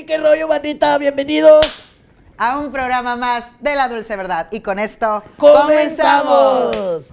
Hey, qué rollo, bandita, bienvenidos. A un programa más de la Dulce Verdad. Y con esto ¡Comenzamos!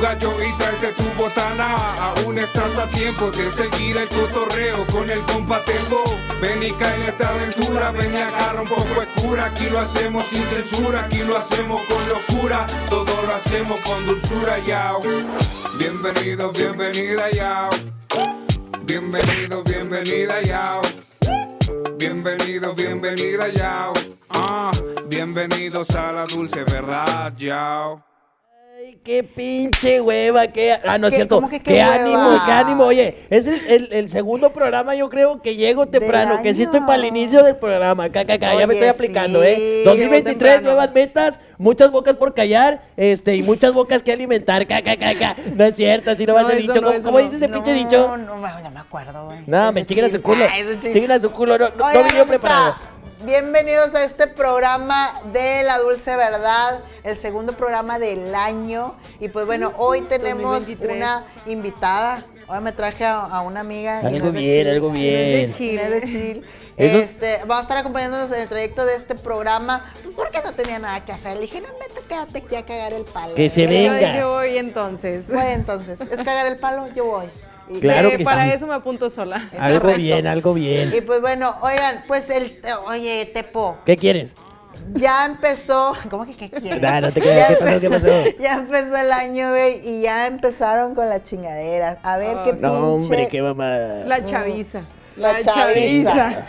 Gallo y tráete tu botana. Aún estás a tiempo de seguir el cotorreo con el compa Tepo. Ven y cae en esta aventura, ven y agarra un poco de. Aquí lo hacemos sin censura, aquí lo hacemos con locura. Todo lo hacemos con dulzura, yao. Bienvenido, bienvenida, yao. Bienvenido, bienvenida, yao. Bienvenido, bienvenida, yao. Ah, bienvenidos a la dulce verdad, yao. Ay, qué pinche hueva, qué... Ah, no es cierto. ¿Cómo que qué qué ánimo, qué ánimo. Oye, es el, el- el segundo programa, yo creo que llego temprano, que sí estoy para el inicio del programa. Ca, ca, ca, ya me Oye, estoy aplicando, sí, ¿eh? llegó 2023, temprano. nuevas metas, muchas bocas por callar, este, y muchas bocas que alimentar. Ca, ca, ca, ca. No es cierto, así no va a No, ser dicho. no, ¿Cómo, cómo no. dice ese No, pinche dicho? No, no, ya me acuerdo, güey. No, me chinguen a su culo. Chinguen a su culo, no, no, no vinieron preparados. Bienvenidos a este programa de La Dulce Verdad, el segundo programa del año. Y pues bueno, hoy tenemos 2023. una invitada. Ahora me traje a, a una amiga. y Algo no es de bien, Chile. algo bien. De Chile. Este, va a estar acompañándonos en el trayecto de este programa pues, porque no tenía nada que hacer. Le dije, no, vete, quédate aquí a cagar el palo. Que se Yo venga. dije voy entonces. Bueno, entonces, es cagar el palo, yo voy. Y- Claro Eh, que para sí. eso me apunto sola. Es Algo correcto. bien, algo bien. Y pues bueno, oigan, pues el, oye, Tepo, ¿Qué quieres? ya empezó, ¿cómo que qué quieres? Nah, no te creas, Ya ¿qué pasó? ¿Qué pasó? Ya empezó el año, güey, y ya empezaron con las chingaderas. A ver qué Ay. pinche... No, hombre, qué mamada. La chaviza. La chaviza.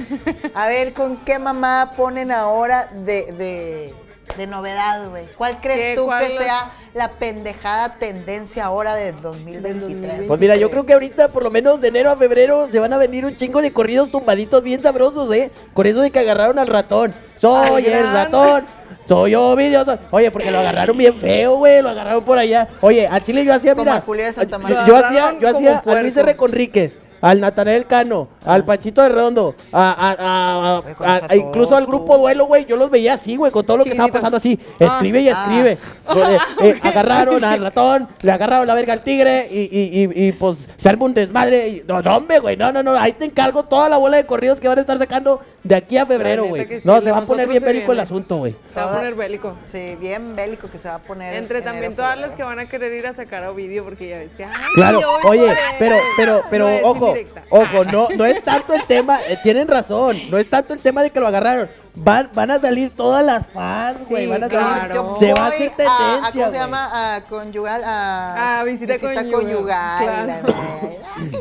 A ver con qué mamá ponen ahora de, de, de novedad, güey. ¿Cuál crees tú ¿Cuál que sea la pendejada tendencia ahora del 2023? Pues mira, yo creo que ahorita, por lo menos de enero a febrero, se van a venir un chingo de corridos tumbaditos bien sabrosos, ¿eh? Con eso de que agarraron al ratón. Soy el ratón. Soy Ovidio. Oye, porque lo agarraron bien feo, güey. Lo agarraron por allá. Oye, a Chile yo hacía, Como mira. a Julio de Santa yo- María. Yo, Lo hacía, yo hacía a Luis. R. Conríquez. Al Natanael Cano, al Pachito de Redondo, a, a- a- a- Güey, conoces a- a a- incluso al grupo. Duelo, güey. Yo los veía así, güey, con todo lo que estaba pasando así. Ah. Escribe y Ah. escribe. Eh, eh, agarraron al ratón, le agarraron la verga al tigre y, y, y, y, pues se arma un desmadre. Y, no, no, hombre, güey, no, no, no. Ahí te encargo toda la bola de corridos que van a estar sacando de aquí a febrero, güey. sí, no, se va a poner bien bélico el asunto, güey. Se va a poner bélico. Sí, bien bélico que se va a poner. Entre también todas febrero. las que van a querer ir a sacar a Ovidio porque ya ves que. ay, Claro, oye, pero, pero, pero, es ojo, ojo, no, no es tanto el tema, eh, tienen razón, no es tanto el tema de que lo agarraron. Van, van a salir todas las fans, güey, Sí, van a salir. claro. Se va a hacer a- a- tendencia, ¿Cómo se llama? A conyugal. A A visita conyugal, claro. la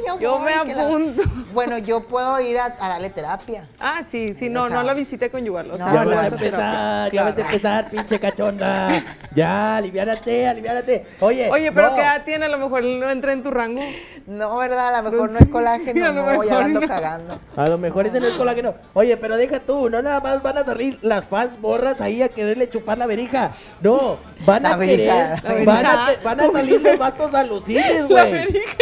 yo Yo voy, me apunto. Bueno, yo puedo ir a, a darle terapia. Ah, sí, sí, O no, sea, no la visité conyugal. O sea, no, Ya no vas a empezar, ya vas a empezar, pinche cachonda. Ya, aliviárate, aliviárate. Oye, Oye, pero no. ¿qué edad tiene? A lo mejor no entra en tu rango. No, ¿verdad? A lo mejor No no es colágeno, a lo no, ya mejor ando no. cagando. A lo mejor ese no es colágeno. Oye, pero deja tú, no nada más van a salir las fans borras ahí a quererle chupar la verija. No, van La a verija, querer, la van a, te- van a salir los vatos alucines, La güey. verija.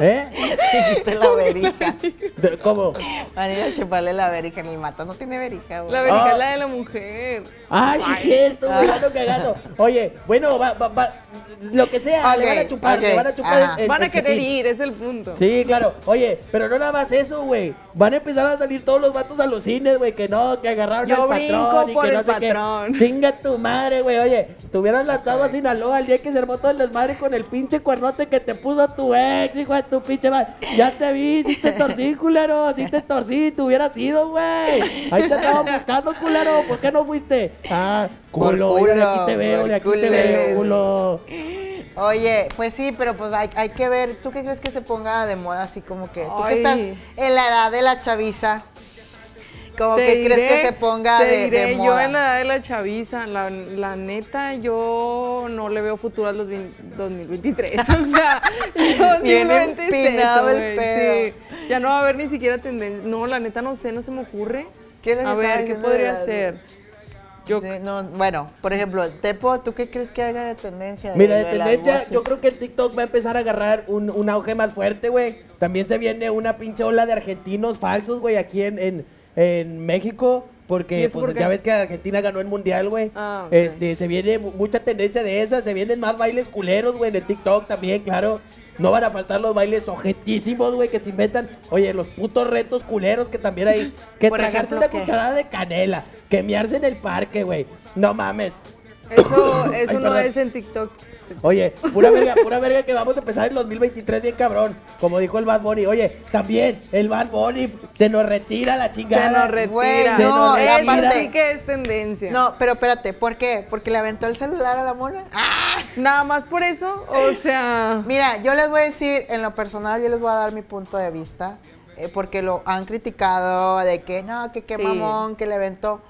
¿Eh? Dijiste la verija. ¿Cómo? Van a ir a chuparle la verija. El mato no tiene verija, güey. La verija Ah. es la de la mujer. Ay, sí es cierto, güey, ando cagando. Oye, bueno, va, va, va, lo que sea, le Ok, van a chupar, le ok, van a chupar el- el- Van a el querer ir, es el punto. Sí, claro. Oye, pero no nada más eso, güey. Van a empezar a salir todos los vatos a los cines, güey, que no, que agarraron Yo al patrón y por que no el sé patrón. qué. Chinga tu madre, güey. Oye, te hubieras lanzado a Sinaloa el día que se armó todo el desmadre con el pinche cuernote que te puso tu ex, hijo de tu pinche madre. Ya te vi, sí te torcí, culero, sí te torcí, te hubieras ido, güey. Ahí te estaban buscando, culero. ¿Por qué no fuiste? Ah, Por culo, de aquí te veo, por de aquí te veo, culo. Oye, pues sí, pero pues hay, hay que ver. ¿Tú qué crees que se ponga de moda así como que? Tú que Ay. estás en la edad de la chaviza. Como Te que crees que diré- se ponga te de, de diré, Yo en la edad de la chaviza, la, la neta, yo no le veo futuro al 2000 2023. O sea, yo Bien simplemente es eso, el pedo. Sí, ya no va a haber ni siquiera tendencia. No, la neta no sé, no se me ocurre. ¿Qué les a ver, ¿qué podría ser? Yo, no, bueno, por ejemplo, Tepo, ¿tú qué crees que haga de tendencia? Mira, de de tendencia, yo creo que el TikTok va a empezar a agarrar un, un auge más fuerte, güey. También se viene una pinche ola de argentinos falsos, güey, aquí en, en, en México. ¿Y Porque pues, por ya ves que Argentina ganó el mundial, güey. Ah, ok. Este, se viene mu- mucha tendencia de esa, se vienen más bailes culeros, güey, en el TikTok también, claro. No van a faltar los bailes objetísimos, güey, que se inventan. Oye, los putos retos culeros que también hay. Que tragarse ejemplo, una ¿qué? cucharada de canela, que miarse en el parque, güey. No mames. eso eso Ay, no es en TikTok. Oye, pura verga, pura verga que vamos a empezar el 2023 bien cabrón. Como dijo el Bad Bunny. Oye, también el Bad Bunny se nos retira la chingada. Se nos retira. Güey, Se nos Eso retira. sí que es tendencia. No, pero espérate, ¿por qué? ¿Porque le aventó el celular a la mona? ¡Ah! Nada más por eso, o sea... Mira, yo les voy a decir, en lo personal, yo les voy a dar mi punto de vista, eh, porque lo han criticado de que no, que qué Sí. mamón, que le aventó.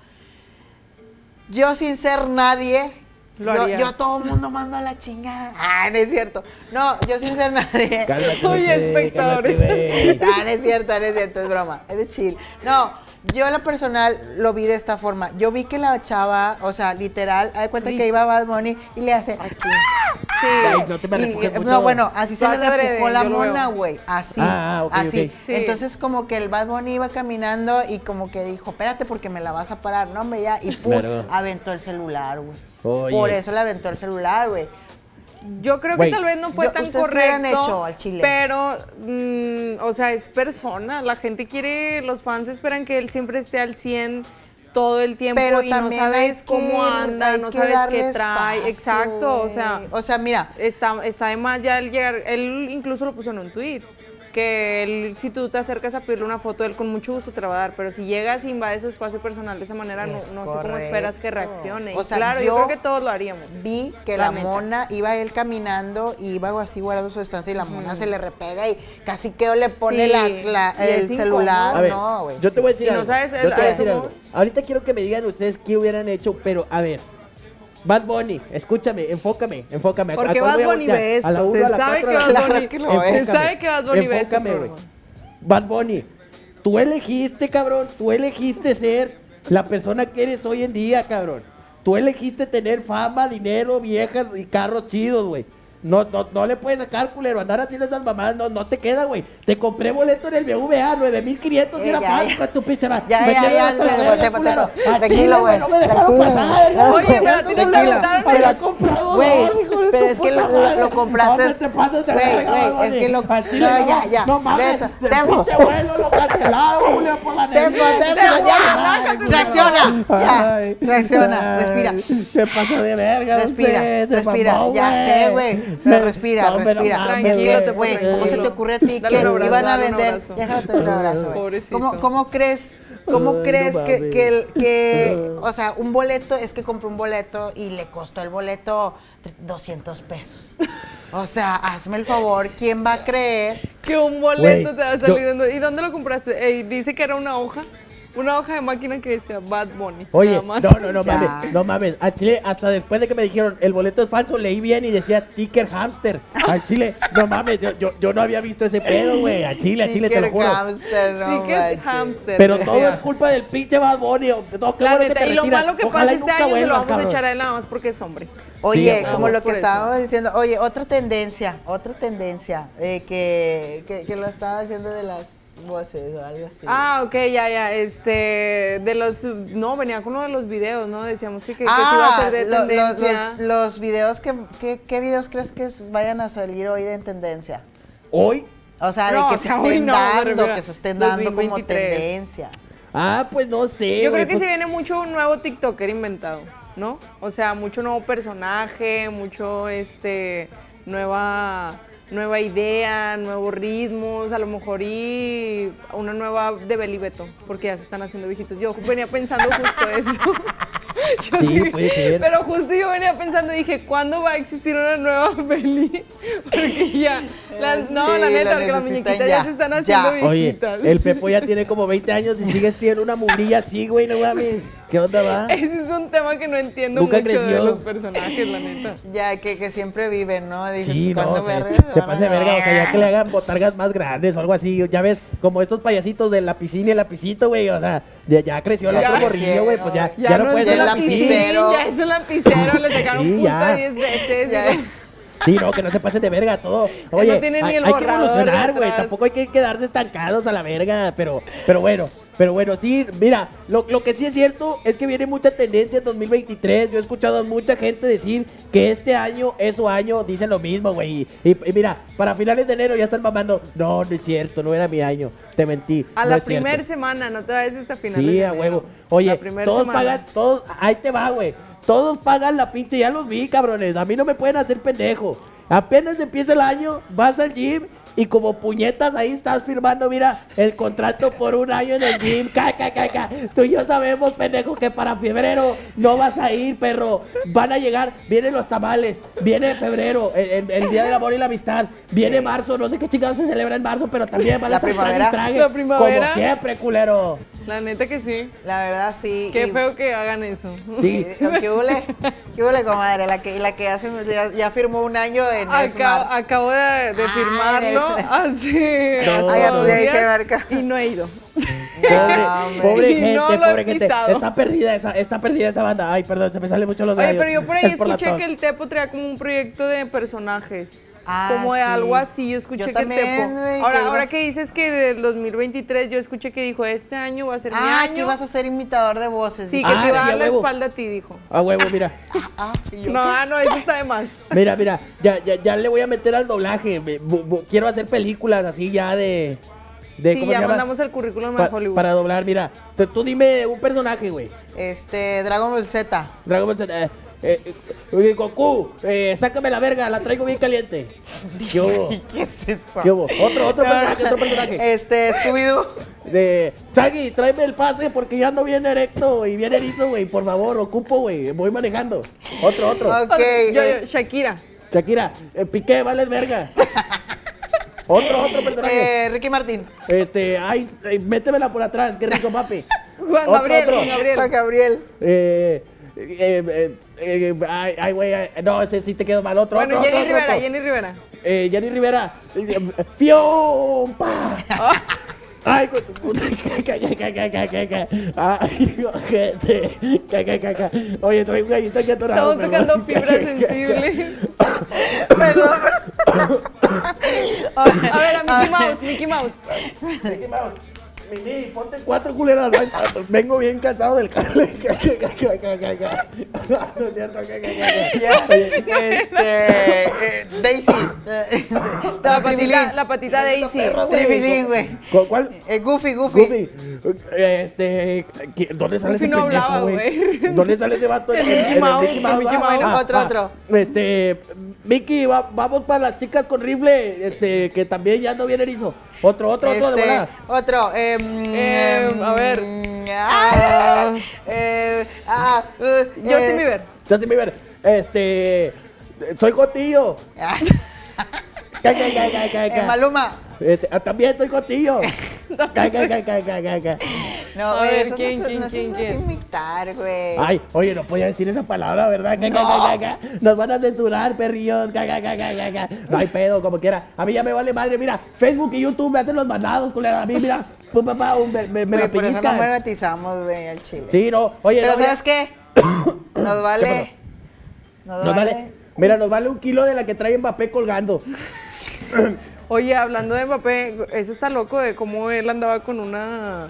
Yo sin ser nadie, Lo yo, a todo el mundo mando a la chingada. Ah, no es cierto. No, yo sin ser nadie. Cálmate, Oye, güey, espectadores. cálmate, güey. Ah, no es cierto, no es cierto, es broma, es de chill. No, yo en lo personal lo vi de esta forma. Yo vi que la chava, o sea, literal, haz de cuenta que iba Bad Bunny y le hace. Sí. Ay, no te me Y- refugies mucho. no, bueno, así se le repujó la mona, güey. Así. Ah, ok, así. ok. Sí. Entonces, como que el Bad Bunny iba caminando y como que dijo, espérate porque me la vas a parar. No, hombre, ya. Y pum, Claro. aventó el celular, güey. Oye. Por eso le aventó el celular, güey. Yo creo que tal vez no fue yo- tan ¿ustedes qué hubieran correcto. hecho al chile? Pero, mm, o sea, es persona. La gente quiere, los fans esperan que él siempre esté al 100 todo el tiempo Pero y no sabes cómo anda, no sabes qué trae. espacio, Exacto, o sea. O sea, mira, está, está de más ya el llegar. Él incluso lo puso en un tweet. Que él, si tú te acercas a pedirle una foto, él con mucho gusto te la va a dar. Pero si llegas y invades su espacio personal de esa manera, no, Es no sé cómo esperas que reaccione. O Y sea, claro, yo, yo- creo que todos lo haríamos. vi que La mona iba él caminando y iba así guardando su distancia y la mona se le repega y casi que le pone Sí, la, la- el celular. A ver, no, güey. yo te voy a decir no algo. sabes yo te voy a decir algo. Ahorita quiero que me digan ustedes qué hubieran hecho, pero a ver. Bad Bunny, escúchame, enfócame, enfócame. ¿A Porque Bad Bunny ve esto, ¿A la uno, se sabe que Bad? Bunny- Se sabe que Bad Bunny ve. Bad Bunny, tú elegiste, cabrón, tú elegiste ser la persona que eres hoy en día, cabrón. Tú elegiste tener fama, dinero, viejas y carros chidos, güey. No, no, no le puedes sacar, culero, andar haciendo esas mamadas, no, no te queda, güey. Te compré boleto en el BVA, 9500 y Eh, falso ya. con tu pinche madre. Ya, ya, ya, la ya, Tranquilo, güey, No me dejaron tranquilo. pasar, güey. Oye, pero a ti no te preguntaron. Güey, pero es que lo, compraste. ¿Dónde te pasas de Güey, güey, es que lo. No, ya, ya. No mames, Neta, pinche vuelo lo cancelado, Julio, por la Tempo, neblina. tempo, Ay, ya. güey. Reacciona. Ya. Reacciona. Respira. Se pasó de verga. Respira, respira. ya sé, güey. Pero respira, No, respira. mames, es que, güey. ¿cómo se te ocurre a ti Dale que un abrazo, iban a un vender? abrazo. Déjate un abrazo, güey. Pobrecito. ¿Cómo, ¿Cómo crees? ¿Cómo Ay, crees no que, que, el- que, o sea, un boleto es que compró un boleto y le costó el boleto tre- 200 pesos? O sea, hazme el favor, ¿quién va a creer? Que un boleto te va a yo- salir. dando- ¿Y dónde lo compraste? Ey, dice que era una hoja. Una hoja de máquina que decía Bad Bunny. Oye, nada más. no, no, no Ya. mames, no mames. Al chile, hasta después de que me dijeron el boleto es falso, leí bien y decía ticker hamster. Al chile, no mames, yo, yo, yo no había visto ese pedo, güey. Al chile, al chile, te lo Ticker juro. hamster, no manches. hamster. Pero todo es culpa del pinche Bad Bunny. No, qué bueno que te y lo retiras. malo que Ojalá pasa este año se lo vamos a cabrón. echar a él nada más porque es hombre. Oye, Sí, como lo que por eso. estábamos diciendo, oye, otra tendencia, otra tendencia, eh, que, que, que lo estaba haciendo de las voces o algo así. Ah, ok, ya, ya. Este, de los. No, venía con uno de los videos, ¿no? Decíamos que, que, que se iba a hacer de Ah, lo- tendencia. los, los videos, que, que- ¿qué videos crees que vayan a salir hoy de en tendencia? Hoy, O sea, No, de que o se sea, estén no, dando, que se estén dando como 2023. tendencia. ah, pues no sé. Yo creo que pues- se viene mucho un nuevo TikToker inventado, ¿no? O sea, mucho nuevo personaje, mucho este nueva nueva idea, nuevos ritmos, a lo mejor y una nueva de Beli Beto, porque ya se están haciendo viejitos. Yo venía pensando justo eso. Yo Sí, puede ser. Pero justo yo venía pensando, dije, ¿cuándo va a existir una nueva peli? Porque ya, las- no, Sí, la neta, la porque las muñequitas ya, ya, se están ya. haciendo Oye, viejitas. el Pepo ya tiene como 20 años y sigue siendo una mugrilla así, güey, no mames. ¿Qué onda va? Ese es un tema que no entiendo mucho de los personajes, la neta. Ya, que, que siempre viven, ¿no? Dices, Sí, no, ¿cuándo se, se de verga, o sea, ya que le hagan botargas más grandes o algo así, ya ves, como estos payasitos de la piscina y el lapicito, güey, o sea, ya, ya creció el Ya. otro morrillo, güey, pues ya, Ya, ya, no, no puede es ser lapicero. Ya es un lapicero, le sacaron Sí, punta ya. 10 veces. Ya. y- Sí, no, que no se pasen de verga todo. Oye, no tiene ni hay, el hay que evolucionar, güey. Tampoco hay que quedarse estancados a la verga. Pero, pero bueno, pero bueno, sí, mira, lo, lo que sí es cierto es que viene mucha tendencia en 2023. Yo he escuchado a mucha gente decir que este año es su año, dicen lo mismo, güey. Y, y mira, para finales de enero ya están mamando. No, no es cierto, no era mi año. Te mentí. A no la es cierto". primera semana, no te vayas hasta final. Sí, a huevo. Oye, todos pagan, todos, ahí te va, güey. Todos pagan la pinche, ya los vi, cabrones. A mí no me pueden hacer pendejo. Apenas empieza el año, vas al gym y como puñetas ahí estás firmando, mira, el contrato por un año en el gym. Ca, ca, ca, ca. Tú y yo sabemos, pendejo, que para febrero no vas a ir, perro. Van a llegar, vienen los tamales, viene febrero, el, el- el Día del Amor y la Amistad, viene marzo, no sé qué chingados se celebra en marzo, pero también van a La trague primavera. trague, La primavera. Como siempre, culero. La neta que sí. La verdad, sí. Qué y- feo que hagan eso. Sí. ¿Qué hule? ¿Qué hule, comadre? La que, la que hace, ya, ya firmó un año en Acabo, Esmar. acabo de, de Ah, firmarlo hace, Marca. y no he ido. Pobre, pobre Y gente, no lo he pobre gente. pisado. Está perdida esa, está perdida esa banda. Ay, perdón, se me salen mucho los Oye, pero yo por ahí Es escuché que el Tepo traía como un proyecto de personajes. Ah, como de sí. algo así, yo escuché Yo que también, el Tepo. güey, ahora, que ahora que dices que del 2023, yo escuché que dijo, este año va a ser mi Ah, año. que ibas a ser imitador de voces. Sí, que Ah, te iba a sí, dar a la huevo. espalda a ti, dijo. A huevo, mira. Ah, ¿y yo No, qué? ah, no, eso está de más. Mira, mira. Ya, ya, ya le voy a meter al doblaje. Me- bu- bu- quiero hacer películas así ya de. de Sí, ¿Cómo ya se llama? mandamos el currículum Pa- a Hollywood. para doblar, mira. Tú, tú dime un personaje, güey. Este, Dragon Ball Z. Dragon Ball Z, eh, eh, eh, Goku, eh, sácame la verga, la traigo bien caliente. ¿Qué hubo? ¿Qué es eso? ¿Qué hubo? Otro, otro personaje, otro personaje. Este, Scooby-Doo. De, Chagui, tráeme el pase porque ya ando bien erecto y bien erizo, güey. Por favor, ocupo, güey. Voy manejando. Otro, otro. Ok. Yo- eh, yo, Shakira. Shakira, eh, Piqué, vales verga. otro, otro personaje. eh, Ricky Martín. Este, ay, eh, métemela por atrás, qué rico, papi. Juan Otro, Gabriel, otro. Juan Gabriel. Juan Gabriel. Eh, eh, eh, eh, ay, ay, güey, no, ese sí te quedó mal. Otro, Bueno, otro, Jenny otro, Rivera, otro. Jenny Rivera. Eh, Jenny Rivera. eh, ¡Fiompa! Ay, con tu puta. Ay, ca. Oye, traigo un gallito aquí atorado. Estamos tocando Ca, fibras sensibles. Perdón. A ver, a Mickey Mouse, Mickey Mouse. Mickey Mouse. Mini, ponte cuatro culeras. Vengo bien cansado del cable. No es cierto. Este, eh, Daisy. La no, patita, la patita Daisy. ¿Cu- ¿Cuál? Eh, Goofy, Goofy. Goofy. Este, ¿qué- ¿dónde sale ese no hablaba, güey? ¿Dónde sale ese vato? Mickey Mouse, Otro, otro. Este, Mickey, va- vamos para las chicas con rifle, este, que también ya ando bien erizo. Otro, otro, otro de Este, volada. otro. em, Eh, em, a ver. Ah, eh, ah, eh, Justin eh, Bieber. Justin Bieber, este, soy Jotillo. ah, Ca, ca, eh. Maluma. Este, ah, también ca, ca. No, güey, eso ¿quién, no, quién, no, eso quién, no es imitar, güey. Ay, oye, no podía decir esa palabra, ¿verdad? Ca. Nos van a censurar, perrillos. No hay pedo, como quiera. A mí ya me vale madre. Mira, Facebook y YouTube me hacen los mandados, culera. A mí, mira, pum, papá, me, me, me Güey, la por eso no monetizamos, güey, al chile. Sí, no. Oye, Pero no, ¿sabes qué? Nos vale. Nos, Nos vale. vale. Mira, nos vale un kilo de la que trae Mbappé colgando. Oye, hablando de Mbappé, eso está loco de cómo él andaba con una...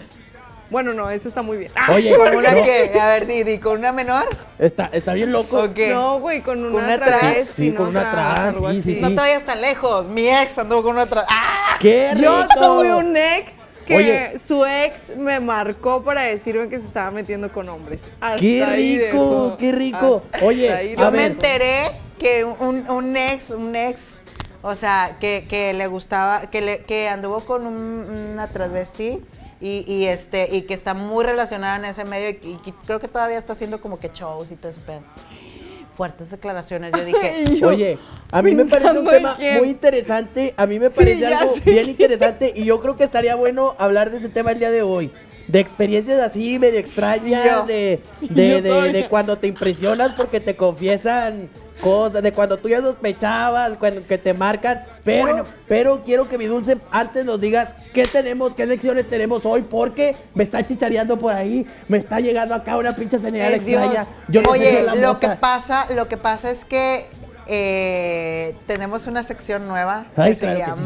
Bueno, no, eso está muy bien. Ah, Oye, ¿Con una no, qué? A ver, Didi, ¿con una menor? Está, está bien loco. ¿O qué? No, güey, con una, una trans? travesti, Sí, con ¿no? una trans, sí, sí. No te vayas tan lejos. Mi ex anduvo con una otra. ¡Ah! ¡Qué rico! Yo tuve un ex que Oye. su ex me marcó para decirme que se estaba metiendo con hombres. Hasta ¡Qué rico! ¡Qué rico! Hasta Oye, a Yo me enteré que un, un ex, un ex, o sea, que, que le gustaba, que, le, que anduvo con un- una transvesti, Y, y, este, y que está muy relacionada en ese medio y, y que creo que todavía está haciendo como que shows y todo ese pedo. Fuertes declaraciones, yo dije. Yo Oye, a mí me parece un tema quién. muy interesante, a mí me parece algo bien interesante y yo creo que estaría bueno hablar de ese tema el día de hoy. De experiencias así medio extrañas, Yo. de, de, Yo de- de cuando te impresionas porque te confiesan cosas, de cuando tú ya sospechabas, cuando que te marcan. Pero, Bueno. pero quiero que mi dulce antes nos digas qué tenemos, qué secciones tenemos hoy, porque me está chichareando por ahí, me está llegando acá una pinche señal extraña. Yo no Oye, la lo que pasa, lo que pasa es que eh, tenemos una sección nueva Ay, que claro se que sí.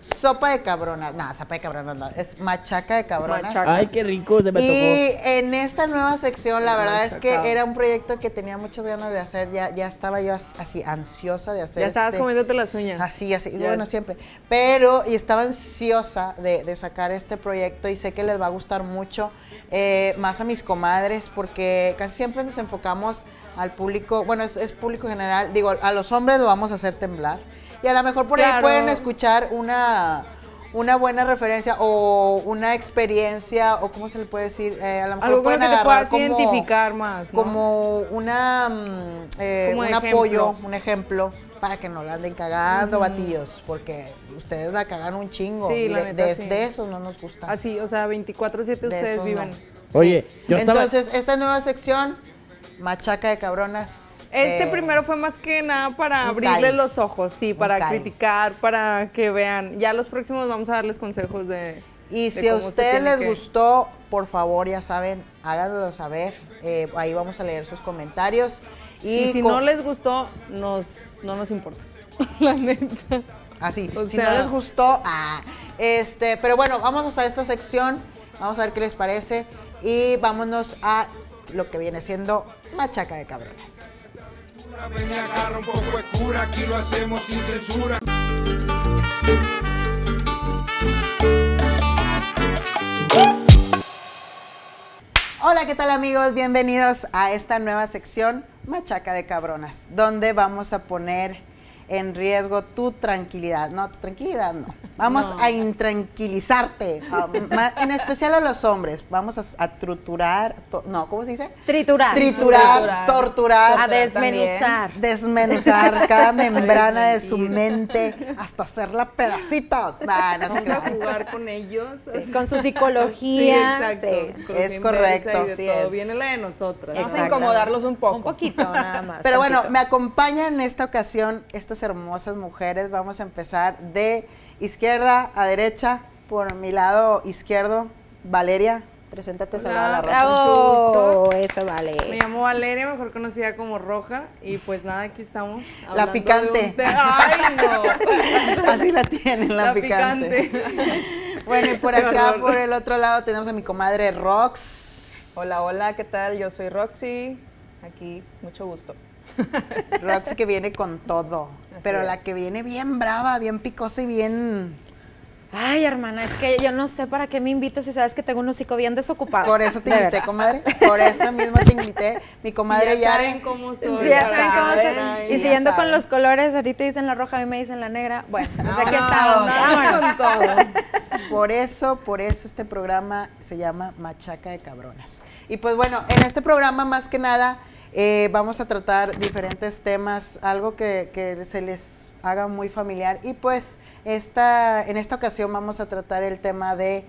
Sopa de cabronas. No, sopa de cabronas no, es machaca de cabronas. Machaca. Ay, qué rico, se me Y tocó. en esta nueva sección, la verdad es que era un proyecto que tenía muchas ganas de hacer. Ya, ya estaba yo as- así ansiosa de hacer. Ya estabas este- comiéndote las uñas. Así, así, Ya. bueno, siempre. Pero, y estaba ansiosa de, de sacar este proyecto y sé que les va a gustar mucho, eh, más a mis comadres, porque casi siempre nos enfocamos al público, bueno, es, es público general, digo, a los hombres lo vamos a hacer temblar. Y a lo mejor por ahí pueden escuchar una, una buena referencia o una experiencia, o cómo se le puede decir, Eh, a lo mejor Algo pueden que te agarrar puedas como- identificar más, ¿no? como una mm, eh, Como un ejemplo. apoyo, un ejemplo para que no la anden cagando, batillos, porque ustedes la cagan un chingo. Sí, y la de, neta, de- sí. de eso no nos gusta. Así, o sea, 24-7 De ustedes viven. no. Oye, yo estaba... Entonces, esta nueva sección, machaca de cabronas. Este eh, primero fue más que nada para abrirles los ojos, sí, para criticar, para que vean. Ya los próximos vamos a darles consejos de. Y de si a ustedes les que- gustó, por favor, ya saben, háganlo saber. Eh, ahí vamos a leer sus comentarios. Y, Y si no les gustó, nos, no nos importa. La neta. Así, O si sea- no les gustó, ah, este, pero bueno, vamos a usar esta sección, vamos a ver qué les parece y vámonos a lo que viene siendo machaca de un poco de cura, aquí lo hacemos sin censura. Hola, ¿qué tal amigos? Bienvenidos a esta nueva sección Machaca de Cabronas, donde vamos a poner en riesgo tu tranquilidad. No, tu tranquilidad no. Vamos No. a intranquilizarte, en especial a los hombres. Vamos a, a truturar, to- no, ¿cómo se dice? Triturar. Triturar, Triturar. torturar, A desmenuzar. desmenuzar cada membrana de su mente hasta hacerla pedacitos. Nah, no Vamos a jugar con ellos. así. Con su Sí, psicología. exacto. sí. psicología Es correcto, y de sí todo. es. Viene la de nosotras. Vamos a Exacto. incomodarlos un poco. Un poquito, nada más. Pero bueno, me acompañan en esta ocasión estas hermosas mujeres. Vamos a empezar de izquierda a derecha. Por mi lado izquierdo, Valeria. Preséntate, Hola. Salada la Rosa. Bravo, eso vale. Me llamo Valeria, mejor conocida como Roja. Y pues nada, aquí estamos. La de picante. ¡Ay, no! Así la tienen, la, La picante. picante. Bueno, y por acá, por el otro lado, tenemos a mi comadre Rox. Hola, hola, ¿qué tal? Yo soy Roxy. Aquí, mucho gusto. Roxy que viene con todo. Así pero es. la que viene bien brava, bien picosa y bien. Ay, hermana, es que yo no sé para qué me invitas si sabes que tengo un hocico bien desocupado. Por eso te invité, comadre. Por eso mismo te invité. Mi comadre ya Yare. saben cómo soy. Sí, ya ya saben cómo sí, Y ya siguiendo con los colores, a ti te dicen la roja, a mí me dicen la negra. Bueno, pues aquí Vámonos. estamos. Vámonos. Por eso, por eso este programa se llama Machaca de Cabronas. Y pues bueno, en este programa más que nada eh, vamos a tratar diferentes temas, algo que, que se les haga muy familiar. Y pues esta, en esta ocasión vamos a tratar el tema de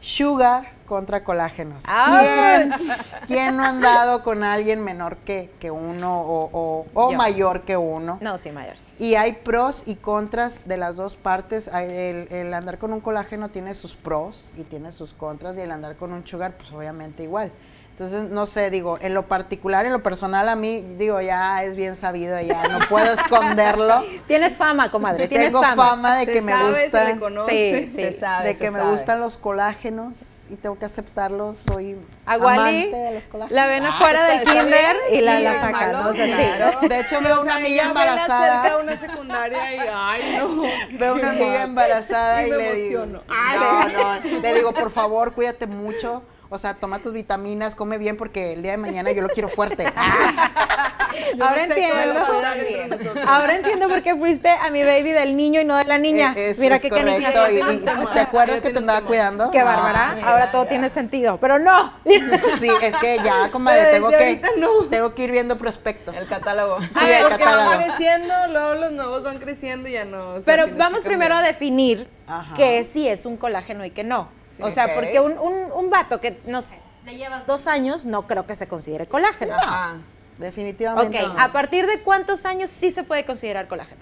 sugar contra colágenos. ¿Quién, quién no ha andado con alguien menor que, que uno o, o- o Yo. mayor que uno? No, sí, mayor. sí. Y hay pros y contras de las dos partes. El andar con un colágeno tiene sus pros y tiene sus contras, y el andar con un sugar, pues obviamente igual. Entonces, no sé, digo, en lo particular, en lo personal, a mí, digo, ya es bien sabido, ya no puedo esconderlo. Tienes fama, comadre, tienes Tengo fama. fama de Se que me sabe, se gustan. conoce. Sí, sí. Se sabe, de se que me gustan los colágenos y tengo que aceptarlos. Soy A Wally amante de los colágenos. la ven Ah, afuera del kinder bien. y la, la sacan. De hecho, Sí, veo o una amiga cerca embarazada. una secundaria y, ay, no. Veo una amiga embarazada y, Y me le digo, emociono. Ay. no, no, le digo, por favor, cuídate mucho. O sea, toma tus vitaminas, come bien porque el día de mañana yo lo quiero fuerte. Ahora entiendo. Ahora entiendo por qué fuiste a mi baby del niño y no de la niña. Eh, eso Mira es qué correcto. cariño. Y, y- ¿Te acuerdas que te andaba cuidando? Qué bárbara. Ah, sí. Ahora todo tiene sentido. Pero no. Sí, es que ya, comadre, tengo que, ahorita no. tengo que ir viendo prospectos. El catálogo. Sí, Ah, el porque van catálogo. creciendo, luego los nuevos van creciendo y ya no. o sea, Pero vamos primero a definir Ajá. que sí es un colágeno y que no. O sea, porque un, un, un vato que, no sé, le llevas dos años, no creo que se considere colágeno. Ajá. Definitivamente. Ok, no. ¿a partir de cuántos años sí se puede considerar colágeno?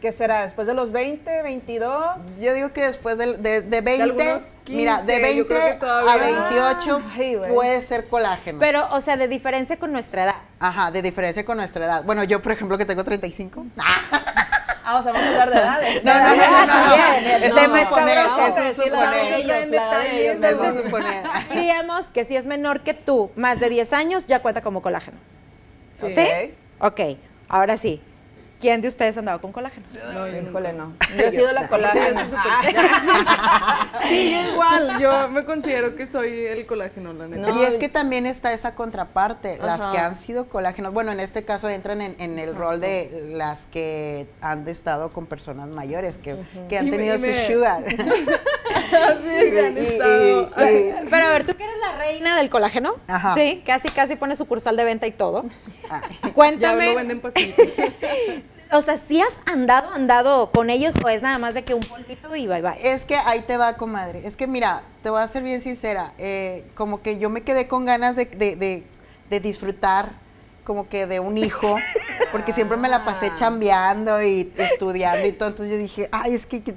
¿Qué será? ¿Después de los 20, 22? Yo digo que después de, de, de 20, algunos mira, de 15, yo 20 creo que todavía a no. 28 Ay, güey. puede ser colágeno. Pero, o sea, de diferencia con nuestra edad. Ajá, de diferencia con nuestra edad. Bueno, yo, por ejemplo, que tengo 35. Ah, o sea, vamos a hablar de edades. No, no, no, no, no, no. También, Eso tema es Vamos a es decir la de ellos, la de ellos. Diríamos que si es menor que tú, más de 10 años, ya cuenta como colágeno. Sí. ¿Sí? Ok, ahora sí. ¿Quién de ustedes ha andado con colágeno? No, yo Híjole, no. Yo he sido la colágeno. Sí, yo igual, yo me considero que soy el colágeno, la neta. No, y es que también está esa contraparte, las Ajá. que han sido colágenos. Bueno, en este caso entran en, en el rol de las que han estado con personas mayores, que, que han Y tenido su me- sugar. Así que han Y- y- estado. y- Pero a ver, tú la reina del colágeno, Ajá. sí, casi casi pone sucursal de venta y todo. Ay. Ya Cuéntame, lo venden pastillitas. o sea, ¿sí has andado, andado con ellos o es nada más de que un polvito y bye bye? Es que ahí te va, comadre. Es que mira, te voy a ser bien sincera. eh, como que yo me quedé con ganas de, de- de- de disfrutar como que de un hijo, porque siempre me la pasé chambeando y estudiando y todo. Entonces yo dije, ay, es que... que-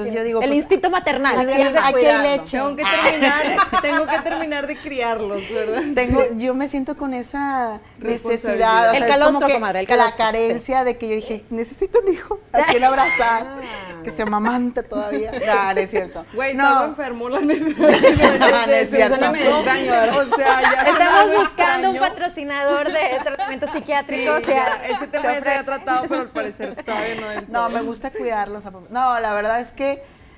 Entonces yo digo, El pues, instinto maternal. De aquí hay leche. Tengo que terminar, tengo que terminar de criarlos, ¿verdad? Tengo, yo me siento con esa necesidad. O El sea, calostro, comadre, el La calostro, carencia de que yo dije, necesito un hijo a quien abrazar, que se amamante todavía. No, no es cierto. Güey, no. estaba enfermo, la neta. No, no es Se cierto. suena medio extraño, ¿verdad? O sea, ya Estamos buscando un extraño. patrocinador de tratamiento Sí, psiquiátrico. o sea, ya, ese tema se ya se había tratado, pero al parecer todavía no No, me gusta cuidarlos. a- No, la verdad es que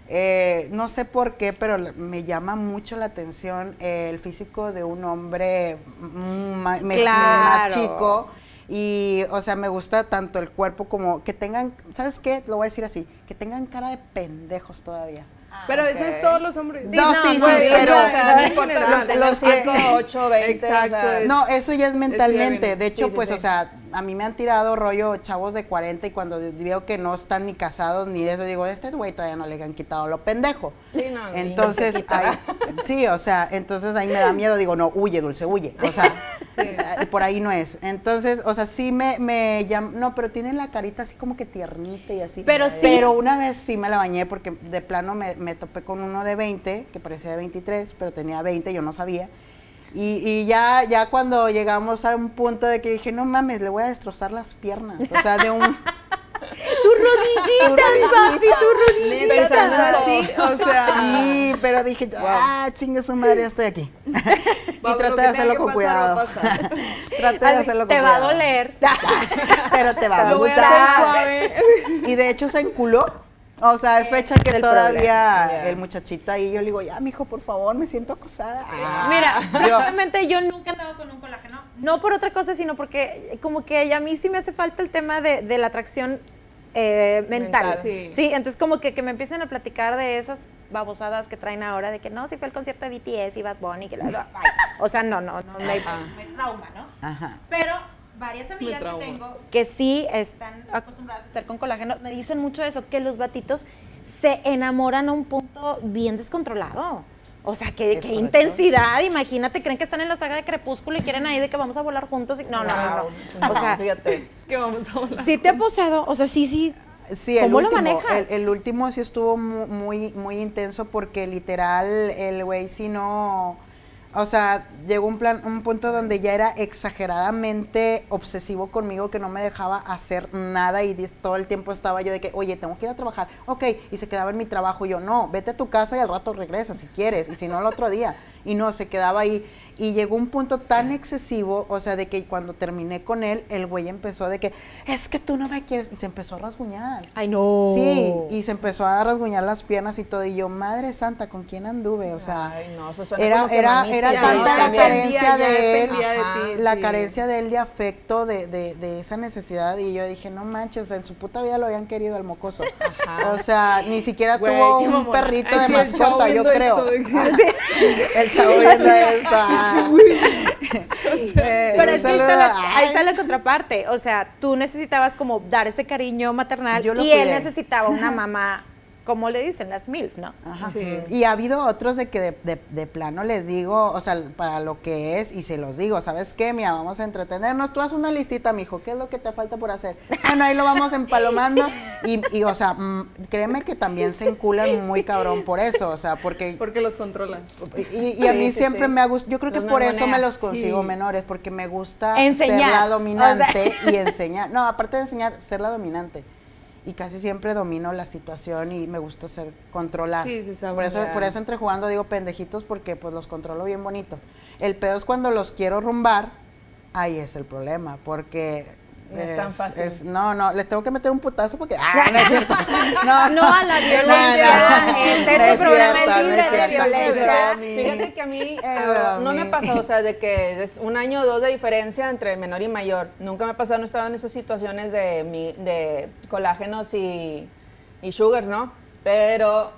eh, no sé por qué, pero me llama mucho la atención el físico de un hombre mm, Claro. más chico. Y, o sea, me gusta tanto el cuerpo como que tengan, ¿sabes qué? Lo voy a decir así, que tengan cara de pendejos todavía. Pero eso es todos los hombres. No, sí, sí, güey, pero- o sea, no en importa general. lo tengan los que- 5, 8, 20. Exacto, o sea, es- No, eso ya es mentalmente. De hecho, Sí, sí, pues, sí. o sea, a mí me han tirado rollo chavos de 40 y cuando veo que no están ni casados ni eso, digo, este güey todavía no le han quitado lo pendejo. Sí, no, Entonces, ahí- sí, o sea, entonces ahí me da miedo, digo, no, huye, Dulce, huye. O sea, eh, por ahí no es. Entonces, o sea, sí me, me no, pero tienen la carita así como que tiernita y así. Pero sí. Pero una vez sí me la bañé porque de plano me, me topé con uno de 20, que parecía de 23, pero tenía 20, yo no sabía. Y, y ya, ya cuando llegamos a un punto de que dije, no mames, le voy a destrozar las piernas. O sea, de un... Tus rodillitas, papi, tus rodillitas. Pensando en todo. Sí, o sea, Sí, pero dije, ah, chingue su madre, estoy aquí. y traté de hacerlo con cuidado. a traté de Así, hacerlo con te va a cuidado. doler. Pero te va a lo voy a gustar. hacer suave. Y de hecho se enculó. O sea, es fecha que el todavía problema. el muchachito ahí, yo le digo, ya, mijo, por favor, me siento acosada. Ah, Mira, francamente yo nunca he andado con un colágeno. No por otra cosa, sino porque como que a mí sí me hace falta el tema de, de la atracción eh, mental. Mental. Sí. Sí. entonces como que, que me empiecen a platicar de esas babosadas que traen ahora, de que no, si fue el concierto de BTS y Bad Bunny, que la, o sea, no, no, no, me trauma, ¿no? Ajá. Pero varias amigas que tengo que sí están acostumbradas a estar con colágeno me dicen mucho eso, que los batitos se enamoran a un punto bien descontrolado. O sea, qué, qué intensidad. Imagínate, creen que están en la saga de Crepúsculo y quieren ahí de que vamos a volar juntos. y- No, no, no, no. O sea, fíjate. Que vamos a hablar. sí te ha posado. O sea, sí, sí. Sí, el ¿Cómo lo último, manejas? El, el último sí estuvo mu- muy, muy intenso porque literal el güey sí no, O sea, llegó un plan, un punto donde ya era exageradamente obsesivo conmigo, que no me dejaba hacer nada y todo el tiempo estaba yo de que, oye, tengo que ir a trabajar, ok, y se quedaba en mi trabajo y yo, no, vete a tu casa y al rato regresa si quieres, y si no, el otro día. Y no, se quedaba ahí. Y llegó un punto tan excesivo, o sea, de que cuando terminé con él, el güey empezó de que, es que tú no me quieres, y se empezó a rasguñar. Ay, no. Sí, y se empezó a rasguñar las piernas y todo, y yo, madre santa, ¿con quién anduve? O sea, Ay, no, eso suena era, era, era ¿no? tanta la carencia de él, la sí. carencia de él de afecto, de, de, de esa necesidad, y yo dije, no manches, en su puta vida lo habían querido al mocoso. Ajá. O sea, ni siquiera Güey, tuvo un mamona. perrito de sí, mascota, yo creo. que- el chavo viendo esto. Pero es que ahí está, la, ay, ahí está la contraparte. O sea, tú necesitabas como dar ese cariño maternal Yo lo y él cuidé. necesitaba una mamá, como le dicen, las MILF, ¿no? Ajá. Sí. Y ha habido otros de que de, de- de plano les digo, o sea, para lo que es, y se los digo, ¿sabes qué? Mira, vamos a entretenernos. Tú haz una listita, mijo, ¿qué es lo que te falta por hacer? Bueno, ahí lo vamos empalomando. Y, y, o sea, mm, créeme que también se enculan muy cabrón por eso, o sea, porque... Porque los controlas. Y, y a mí sí, siempre sí. me ha gustado, yo creo que Los por eso me los consigo Sí. menores, porque me gusta Enseñar, ser la o dominante y enseñar. No, aparte de enseñar, ser la dominante. Y casi siempre domino la situación y me gusta ser controlar. Sí, sí, por eso, por eso entre jugando digo pendejitos porque pues los controlo bien bonito. El pedo es cuando los quiero rumbar, ahí es el problema, porque No es tan fácil. es- no, no, les tengo que meter un putazo porque ah, no es cierto. No, No a la violencia. no, Este, no este es programa es libre de violencia. Fíjate que a mí ah, no me ha pasado, o sea, de que es un año o dos de diferencia entre menor y mayor. Nunca me ha pasado, no estaba en esas situaciones de, mi- de colágenos y, y sugars, ¿no? Pero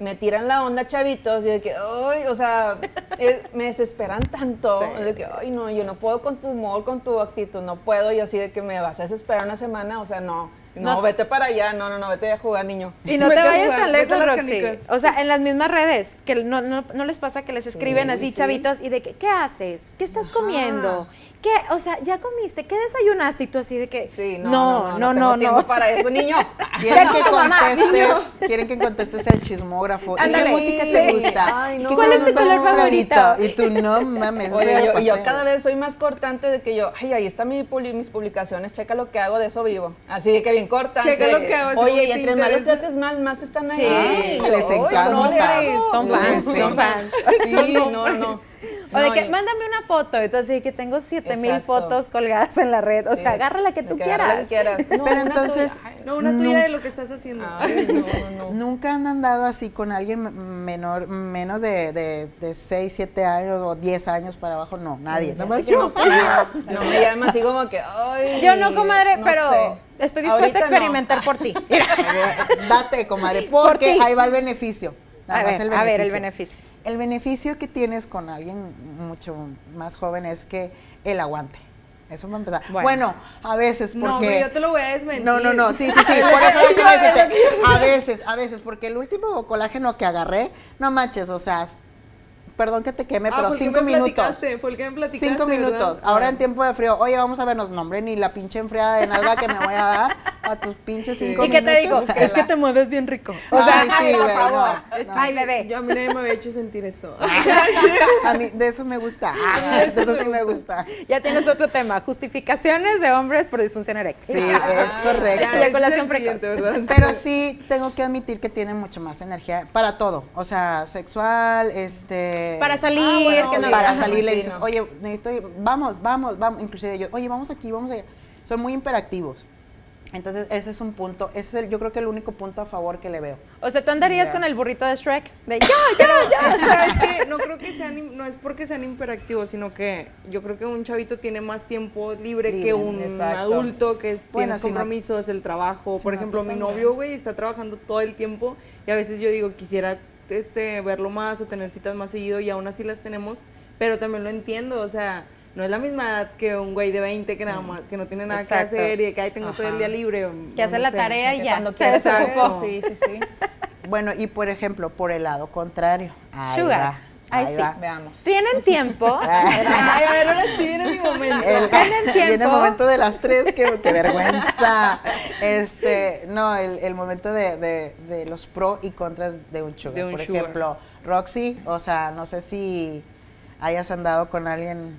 me tiran la onda chavitos y de que, ay, o sea, eh, me desesperan tanto. De que, ay, no, yo no puedo con tu humor, con tu actitud, no puedo. Y así de que me vas a desesperar una semana, o sea, no. No, No. vete para allá, no, no, no, vete a jugar, niño. Y no Vete te vayas tan lejos, Roxy. O sea, en las mismas redes, que no, no, no les pasa que les escriben así sí. chavitos y de que, ¿qué haces? ¿Qué estás comiendo? ¿Qué? O sea, ¿ya comiste? ¿Qué desayunaste? Y tú así de que, Sí, no, no, no, tengo no, tiempo no. para eso, niño. Quieren que contestes, quieren que contestes el chismógrafo. ¿Y qué música te gusta? Ay, ¿Y no. ¿Cuál es tu color favorito? Y tú, no mames. Oye, yo, yo cada vez soy más cortante de que yo, ay, ahí están mi mis publicaciones, checa lo que hago, de eso vivo. Así de que bien cortante. Checa lo que hago, Oye, y entre más los trates mal, más están ahí. Sí, les encanta. no. Son No, fans, sí, son no. fans. Sí, Son no, no. O de que, y- mándame una foto. Y tú así que tengo siete mil Exacto. fotos colgadas en la red. O Sí, sea, agarra la que tú quieras. que quieras. No, Pero una entonces, tuya. Ay, No, una tuya de lo que estás haciendo. Ay, no, no. Nunca han andado así con alguien menor, menos de, de, de 6, 7 años o 10 años para abajo. No, nadie. Nada más yo. No, no me llama así como que, ay. Yo no, comadre, no pero sé. estoy dispuesta Ahorita a no. experimentar por ti. Date, comadre, porque ahí va el beneficio. Nada A más ver, a ver, el beneficio. El beneficio que tienes con alguien mucho más joven es que el aguante. Eso va a empezar. Bueno. Bueno, a veces porque... No, pero yo te lo voy a desmentir. No, no, no, sí, sí, sí, por eso voy a decirte. A veces, a veces, porque el último colágeno que agarré, no manches, o sea, perdón que te queme, Ah, pero fue el que cinco me minutos. platicaste, Fue el que me platicaste, Cinco minutos. ¿verdad? Ahora Ah. en tiempo de frío, oye, vamos a vernos, no, hombre, ni la pinche enfriada de nalga que me voy a dar a tus pinches cinco ¿Y qué te digo? minutos. Es que te mueves bien rico. O Ay, sea, sí, ay, por güey, favor. no, Es- no. Ay, bebé. Yo a mí nadie me había hecho sentir eso. A mí, de eso me gusta. Ah, de eso sí me gusta. Ya tienes otro tema. Justificaciones de hombres por disfunción eréctil. Sí, es correcto. Ya. ¿verdad? Pero sí tengo que admitir que tienen mucho más energía para todo. O sea, sexual, este. Para salir, Ah, bueno, que no- para salir le dices, oye, necesito vamos, vamos, vamos. Inclusive yo, oye, vamos aquí, vamos allá. Son muy imperativos. Entonces, ese es un punto, ese es el, yo creo que el único punto a favor que le veo. O sea, tú andarías Ya. con el burrito de Shrek. De ya, ya, ya. Es que, ¿sabes qué? No creo que sean, no es porque sean imperativos, sino que yo creo que un chavito tiene más tiempo libre, Libre, que un exacto. adulto que es- Bueno, tiene compromisos, el trabajo. Por ejemplo, mi novio, güey, está trabajando todo el tiempo y a veces yo digo, quisiera este, verlo más o tener citas más seguido y aún así las tenemos, pero también lo entiendo, o sea, no es la misma edad que un güey de 20 que nada más, que no tiene nada Exacto. que hacer y que ahí tengo todo el día libre. Que hace no la sé. tarea y ya. Cuando saber. Sí, sí, sí. Bueno, y por ejemplo, por el lado contrario. Sugars. Ahí ahí sí. va. Veamos. ¿Tienen tiempo? Ay, a ver, ahora sí viene mi momento. El, ¿Tienen tiempo? Viene el momento de las tres, qué, qué vergüenza. Este, no, el, el momento de, de- de los pro y contras de un sugar. De un Por sugar. ejemplo, Roxy, o sea, no sé si hayas andado con alguien.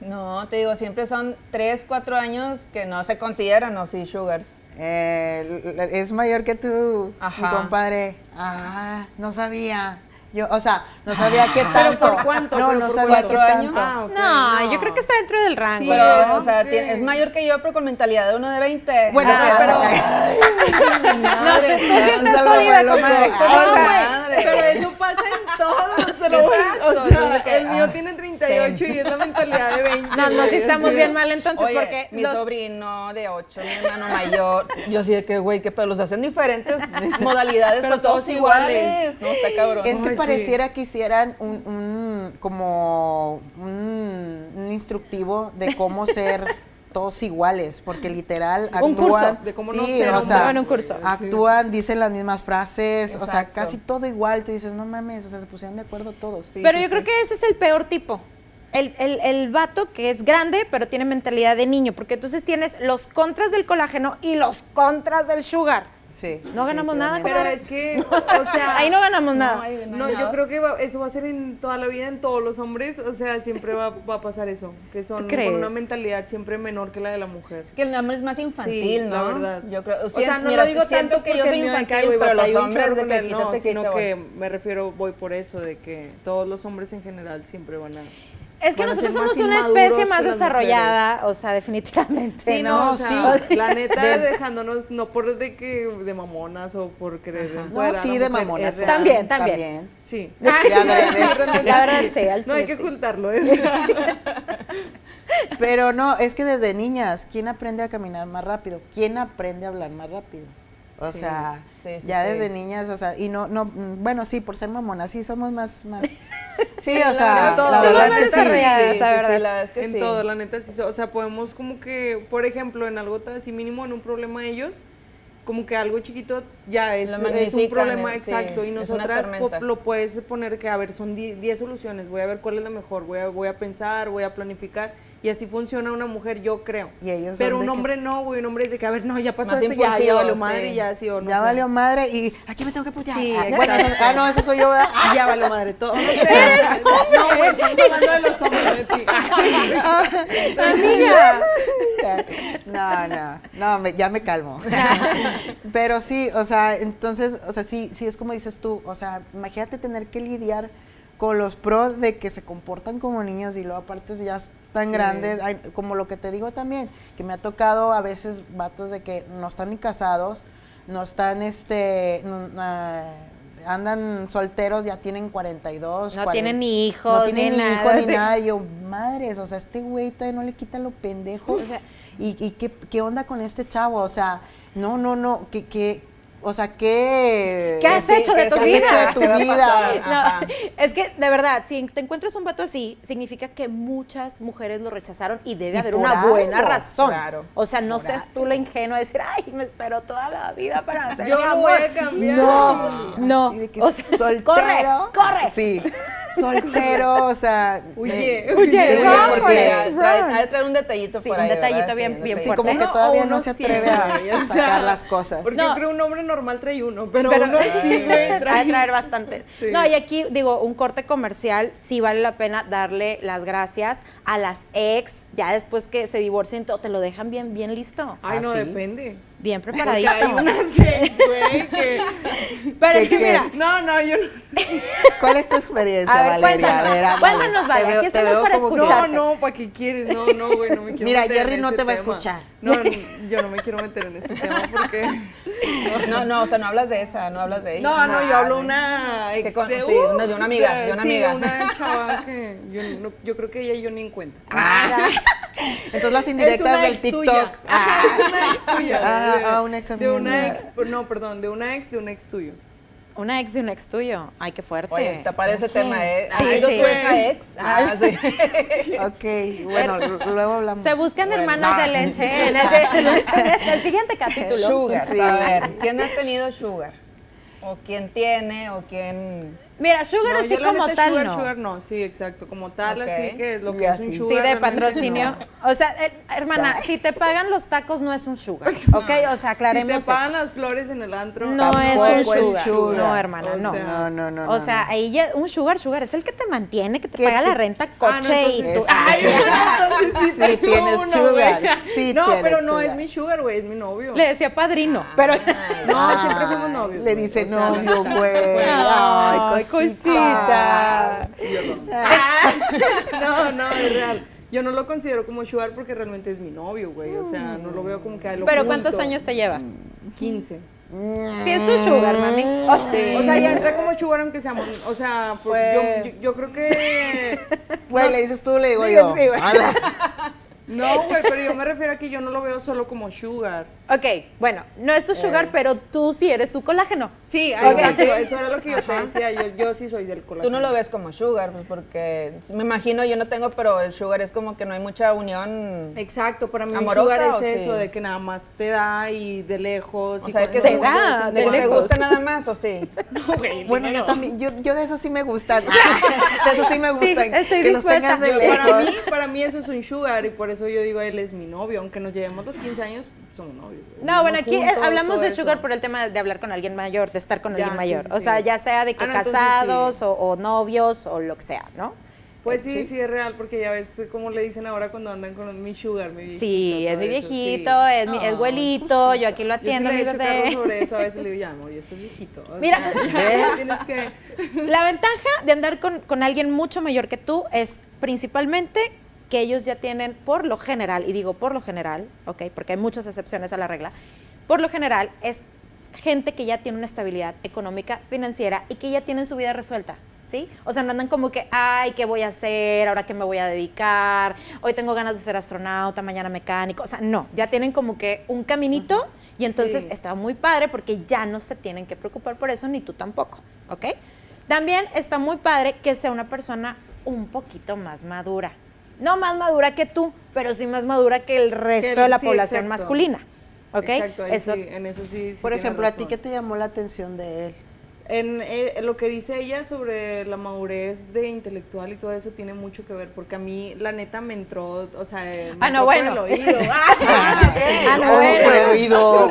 No, te digo, siempre son 3, 4 años que no se consideran, ¿no? Sí, sugars. eh, es mayor que tú, mi Ajá. compadre. Ah, no sabía. Yo, o sea, no sabía qué ¿Pero tanto. por cuánto? No, ¿Pero no por sabía qué cuatro años? tanto. Ah, No, yo creo que está dentro del rango. Sí, pero, es o sea, tiene- es mayor que yo, pero con mentalidad de uno de 20. Bueno, Ah, pero- pero... Madre, tú sí estás jodida, comadre. Ah, Pero. Pero eso pasa en todos, te lo voy Exacto, O sea, entonces que, el mío ah, tiene 38 y es la mentalidad de 20. No, no, sí estamos así. bien mal entonces Oye, porque mi los- sobrino de 8, mi hermano mayor, yo así de que, güey, que pero los hacen diferentes modalidades, pero, Pero todos todos iguales. No, está cabrón. Es que Ay, sí. pareciera que hicieran un, un- como un, un instructivo de cómo ser todos iguales, porque literal actúan, Un curso de cómo sí, no ser o hombre. sea, Daban un curso. actúan, dicen las mismas frases, o sea, casi todo igual, te dices, no mames, o sea, se pusieron de acuerdo todos. Sí, pero sí, yo creo que ese es el peor tipo. El, el, el vato que es grande, pero tiene mentalidad de niño, porque entonces tienes los contras del colágeno y los contras del sugar. Sí. No ganamos nada. Pero comadre. es que, o sea. Ahí no ganamos nada. No, ahí no No, hay yo creo que va- eso va a ser en toda la vida, en todos los hombres, o sea, siempre va, va a pasar eso, que son con una mentalidad siempre menor que la de la mujer. Es que el hombre es más infantil, Sí, ¿no? la verdad. Yo creo, O sea, no mira, lo digo siento tanto que yo soy infantil, "Ay, güey, pero los hombres de con que él", quítate, no, sino quítate, que me refiero, voy por eso, de que todos los hombres en general siempre van a... Es que nosotros somos una especie más desarrollada, o sea, definitivamente. Sí, no, o sí. sea, la neta, De- dejándonos, no por de que de mamonas o por querer No, sí, la de mujer, mamonas. es real. También, también. Sí. De adrede. La verdad, sí, al No hay que sí. ocultarlo. ¿eh? Pero no, es que desde niñas, ¿quién aprende a caminar más rápido? ¿Quién aprende a hablar más rápido? O Sí. sea, Sí, sí, ya sí. desde niñas, o sea, y no, no, bueno, sí, por ser mamonas, sí, somos más, más, sí, o sea, la verdad es que sí. la verdad. es en todo, la neta, sí. O sea, podemos como que, por ejemplo, en algo tan así mínimo, en un problema de ellos, como que algo chiquito ya es, un problema sí, exacto. y nosotras lo puedes poner que, a ver, son 10 soluciones, voy a ver cuál es la mejor, voy a, voy a pensar, voy a planificar. Y así funciona una mujer, yo creo. Y ellos Pero un que- hombre no, güey, un hombre de que, a ver, no, ya pasó Más esto, ya, ya valió madre, sí. y ya sí o no ya sé. valió madre y aquí me tengo que putear. Sí, Ah, bueno, eso- ah, no, ese soy yo, ¿verdad? Ya valió madre todo. No, sé, no, güey, estamos hablando de los hombres de ti. Amiga. No, no, no, me- ya me calmo. Pero sí, o sea, entonces, o sea, sí, sí es como dices tú, o sea, imagínate tener que lidiar con los pros de que se comportan como niños y luego aparte ya están Sí. grandes, como lo que te digo también, que me ha tocado a veces vatos de que no están ni casados, no están, este, no- andan solteros, ya tienen 42. No 40, tienen ni hijos, no tienen ni ni nada, hijos ni sí. nada. Y yo, madres, o sea, este güey todavía no le quita lo pendejo. O sea, ¿y, y qué, qué onda con este chavo? O sea, no, no, no, que, que, o sea, ¿qué? ¿Qué has Sí, hecho de ¿qué tu has vida? hecho de tu ¿Qué va a vida? No, es que de verdad, si te encuentras un vato así, significa que muchas mujeres lo rechazaron y debe Y haber una algo, buena razón. claro. O sea, no seas tú la ingenua de decir, ay, me esperó toda la vida para hacer Yo amor". voy a cambiar. No, no. O sea, soltero. corre, corre. Sí, soltero, o sea. Huye, huye, Sí, porque it, trae, un detallito Sí, por un ahí. detallito ¿verdad? bien- Sí, bien Sí, detallito. como que todavía no se atreve sí, a sacar las cosas. Porque No. yo creo un hombre normal trae uno, pero, Pero uno sí, güey, ha de trae. traer bastante. Sí. No, y aquí digo, un corte comercial, sí vale la pena darle las gracias a las ex, ya después que se divorcien, todo, te lo dejan bien, bien listo, Ay, no, ¿Ah, depende. bien Porque preparadito. hay unas ex, güey, que... Pero ¿Qué es que mira, No, no, yo no... ¿Cuál es tu experiencia, A ver, Valeria? cuéntanos, A ver, cuéntanos, Vale, Te veo- aquí estamos para que- No, no, ¿para qué quieres? No, no, güey, no me quiero Mira, meter Jerry en no ese te va a escuchar. No, no, yo no me quiero meter en ese tema porque... No, no, o sea, no hablas de esa, no hablas de ella. No, no, yo Ah, hablo una ex con- de, sí, una- de una amiga, de una sí, amiga. una chava que yo, no- yo creo que ella y yo ni en cuenta. Ah, Entonces las indirectas del TikTok. tuya. Ah. Es una ex tuya. Ah, de- ah, una ex De una amiga. ex, no, perdón, de una ex de un ex tuyo. Una ex de un ex tuyo. Ay, qué fuerte. Oye, está para ese tema, ¿eh? Sí, ¿Has sí. tú esa ex? Ah, sí. Ok, bueno, luego hablamos. Se buscan Bueno, hermanas va. de leche en el, en el siguiente capítulo. Sugar, Sí. a ver, ¿quién ha tenido sugar? ¿O quién tiene? ¿O quién...? Mira, sugar No, así yo la como neta, tal sugar, no. sugar no, sí, exacto, como tal, Ok. así que lo Y que es así. un Sí, sugar. Sí, de patrocinio. no. O sea, eh, hermana, si te pagan los tacos no es un sugar, ¿ok? O sea, Si aclaremos te pagan eso. las flores en el antro, No es un sugar. sugar. No, hermana, O no. sea, No, no, no. O sea, ahí ya, un sugar, sugar es el que te mantiene, que te paga te- la renta, Ah, no, coche y entonces tu... sí. Ay, entonces sí, Sí tienes uno, sugar, sí no, pero no es mi sugar, güey, es mi novio. Le decía padrino, pero... No, siempre fuimos novios. Le dice novio, güey. Ay, cosita. No, no, es real. Yo no lo considero como sugar porque realmente es mi novio, güey. O sea, no lo veo como que a lo Pero oculto. ¿cuántos años te lleva? 15. Sí, es tu sugar, mami. O sea, Sí. O sea, ya entra como sugar aunque seamos, o sea, por- yo- Pues- yo, yo creo que Güey, le dices tú, le digo Digo, yo. sí, güey. No, güey, pero yo me refiero a que yo no lo veo solo como sugar. Ok, bueno, no es tu sugar, pero tú sí eres su colágeno. Sí, Ok, exacto, sí. eso era lo que yo te decía, yo, yo sí soy del colágeno. Tú no lo ves como sugar, pues porque me imagino, yo no tengo, pero el sugar es como que no hay mucha unión. Exacto, para mí ¿Amorosa sugar es sí? eso, de que nada más te da y de lejos. O y sea, que eso se, no da, decir de que se gusta nada más, ¿o sí? Bueno, yo también, yo, yo de eso sí me gusta. De eso sí me gusta. estoy que los dispuesta. tengas de Yo- lejos. para mí, para mí eso es un sugar y por eso yo digo él es mi novio, aunque nos llevemos los 15 años, somos novios. No, bueno, aquí eh, juntos, hablamos de eso. sugar por el tema de hablar con alguien mayor, de estar con Ya, alguien mayor. sí, O sí. sea, ya sea de que Ah, no, casados o, o novios o lo que sea, ¿no? Pues sí, sí, es real, porque ya ves cómo le dicen ahora cuando andan con mi sugar, mi viejito. Sí, es mi eso, viejito, es mi es abuelito, yo aquí lo Yo sí atiendo, le mi bebé. sobre eso, a veces le digo, ya, amor, ya estás viejito. o Mira. sea, tienes que... La ventaja de andar con, con alguien mucho mayor que tú es principalmente que ellos ya tienen, por lo general, y digo por lo general, ¿ok? Porque hay muchas excepciones a la regla, por lo general es gente que ya tiene una estabilidad económica, financiera y que ya tienen su vida resuelta. ¿Sí? O sea, no andan como que, ay, ¿qué voy a hacer? ¿Ahora qué me voy a dedicar? Hoy tengo ganas de ser astronauta, mañana mecánico. O sea, no, ya tienen como que un caminito y entonces Sí. está muy padre porque ya no se tienen que preocupar por eso, ni tú tampoco, ¿ok? También está muy padre que sea una persona un poquito más madura. No más madura que tú, pero sí más madura que el resto de la sí, población exacto. masculina. ¿Ok? Exacto, ahí Eso, sí, en eso sí, sí Por ejemplo, ¿a ti qué te llamó la atención de él? En eh, lo que dice ella sobre la madurez de intelectual y todo eso tiene mucho que ver, porque a mí la neta me entró, o sea, me Ah, no, bueno. el oído. Ah, Ah, no, Oh, bueno. por el oído.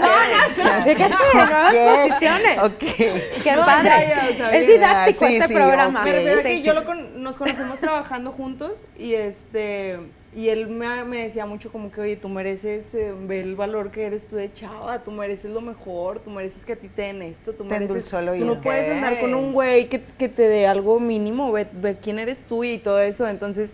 Fíjate, nuevas posiciones. Ok. Qué No, padre. ya, ya, o sea, es didáctico Ah, sí, este sí, programa. refiero a Sí. que yo lo con- nos conocemos trabajando juntos y este y él me, me decía mucho como que, oye, tú mereces eh, ver el valor que eres tú de chava, tú mereces lo mejor, tú mereces que a ti te den esto, tú Te mereces... endulzó el tú no puedes andar con un güey que, que te dé algo mínimo, ve, ve quién eres tú y todo eso, entonces...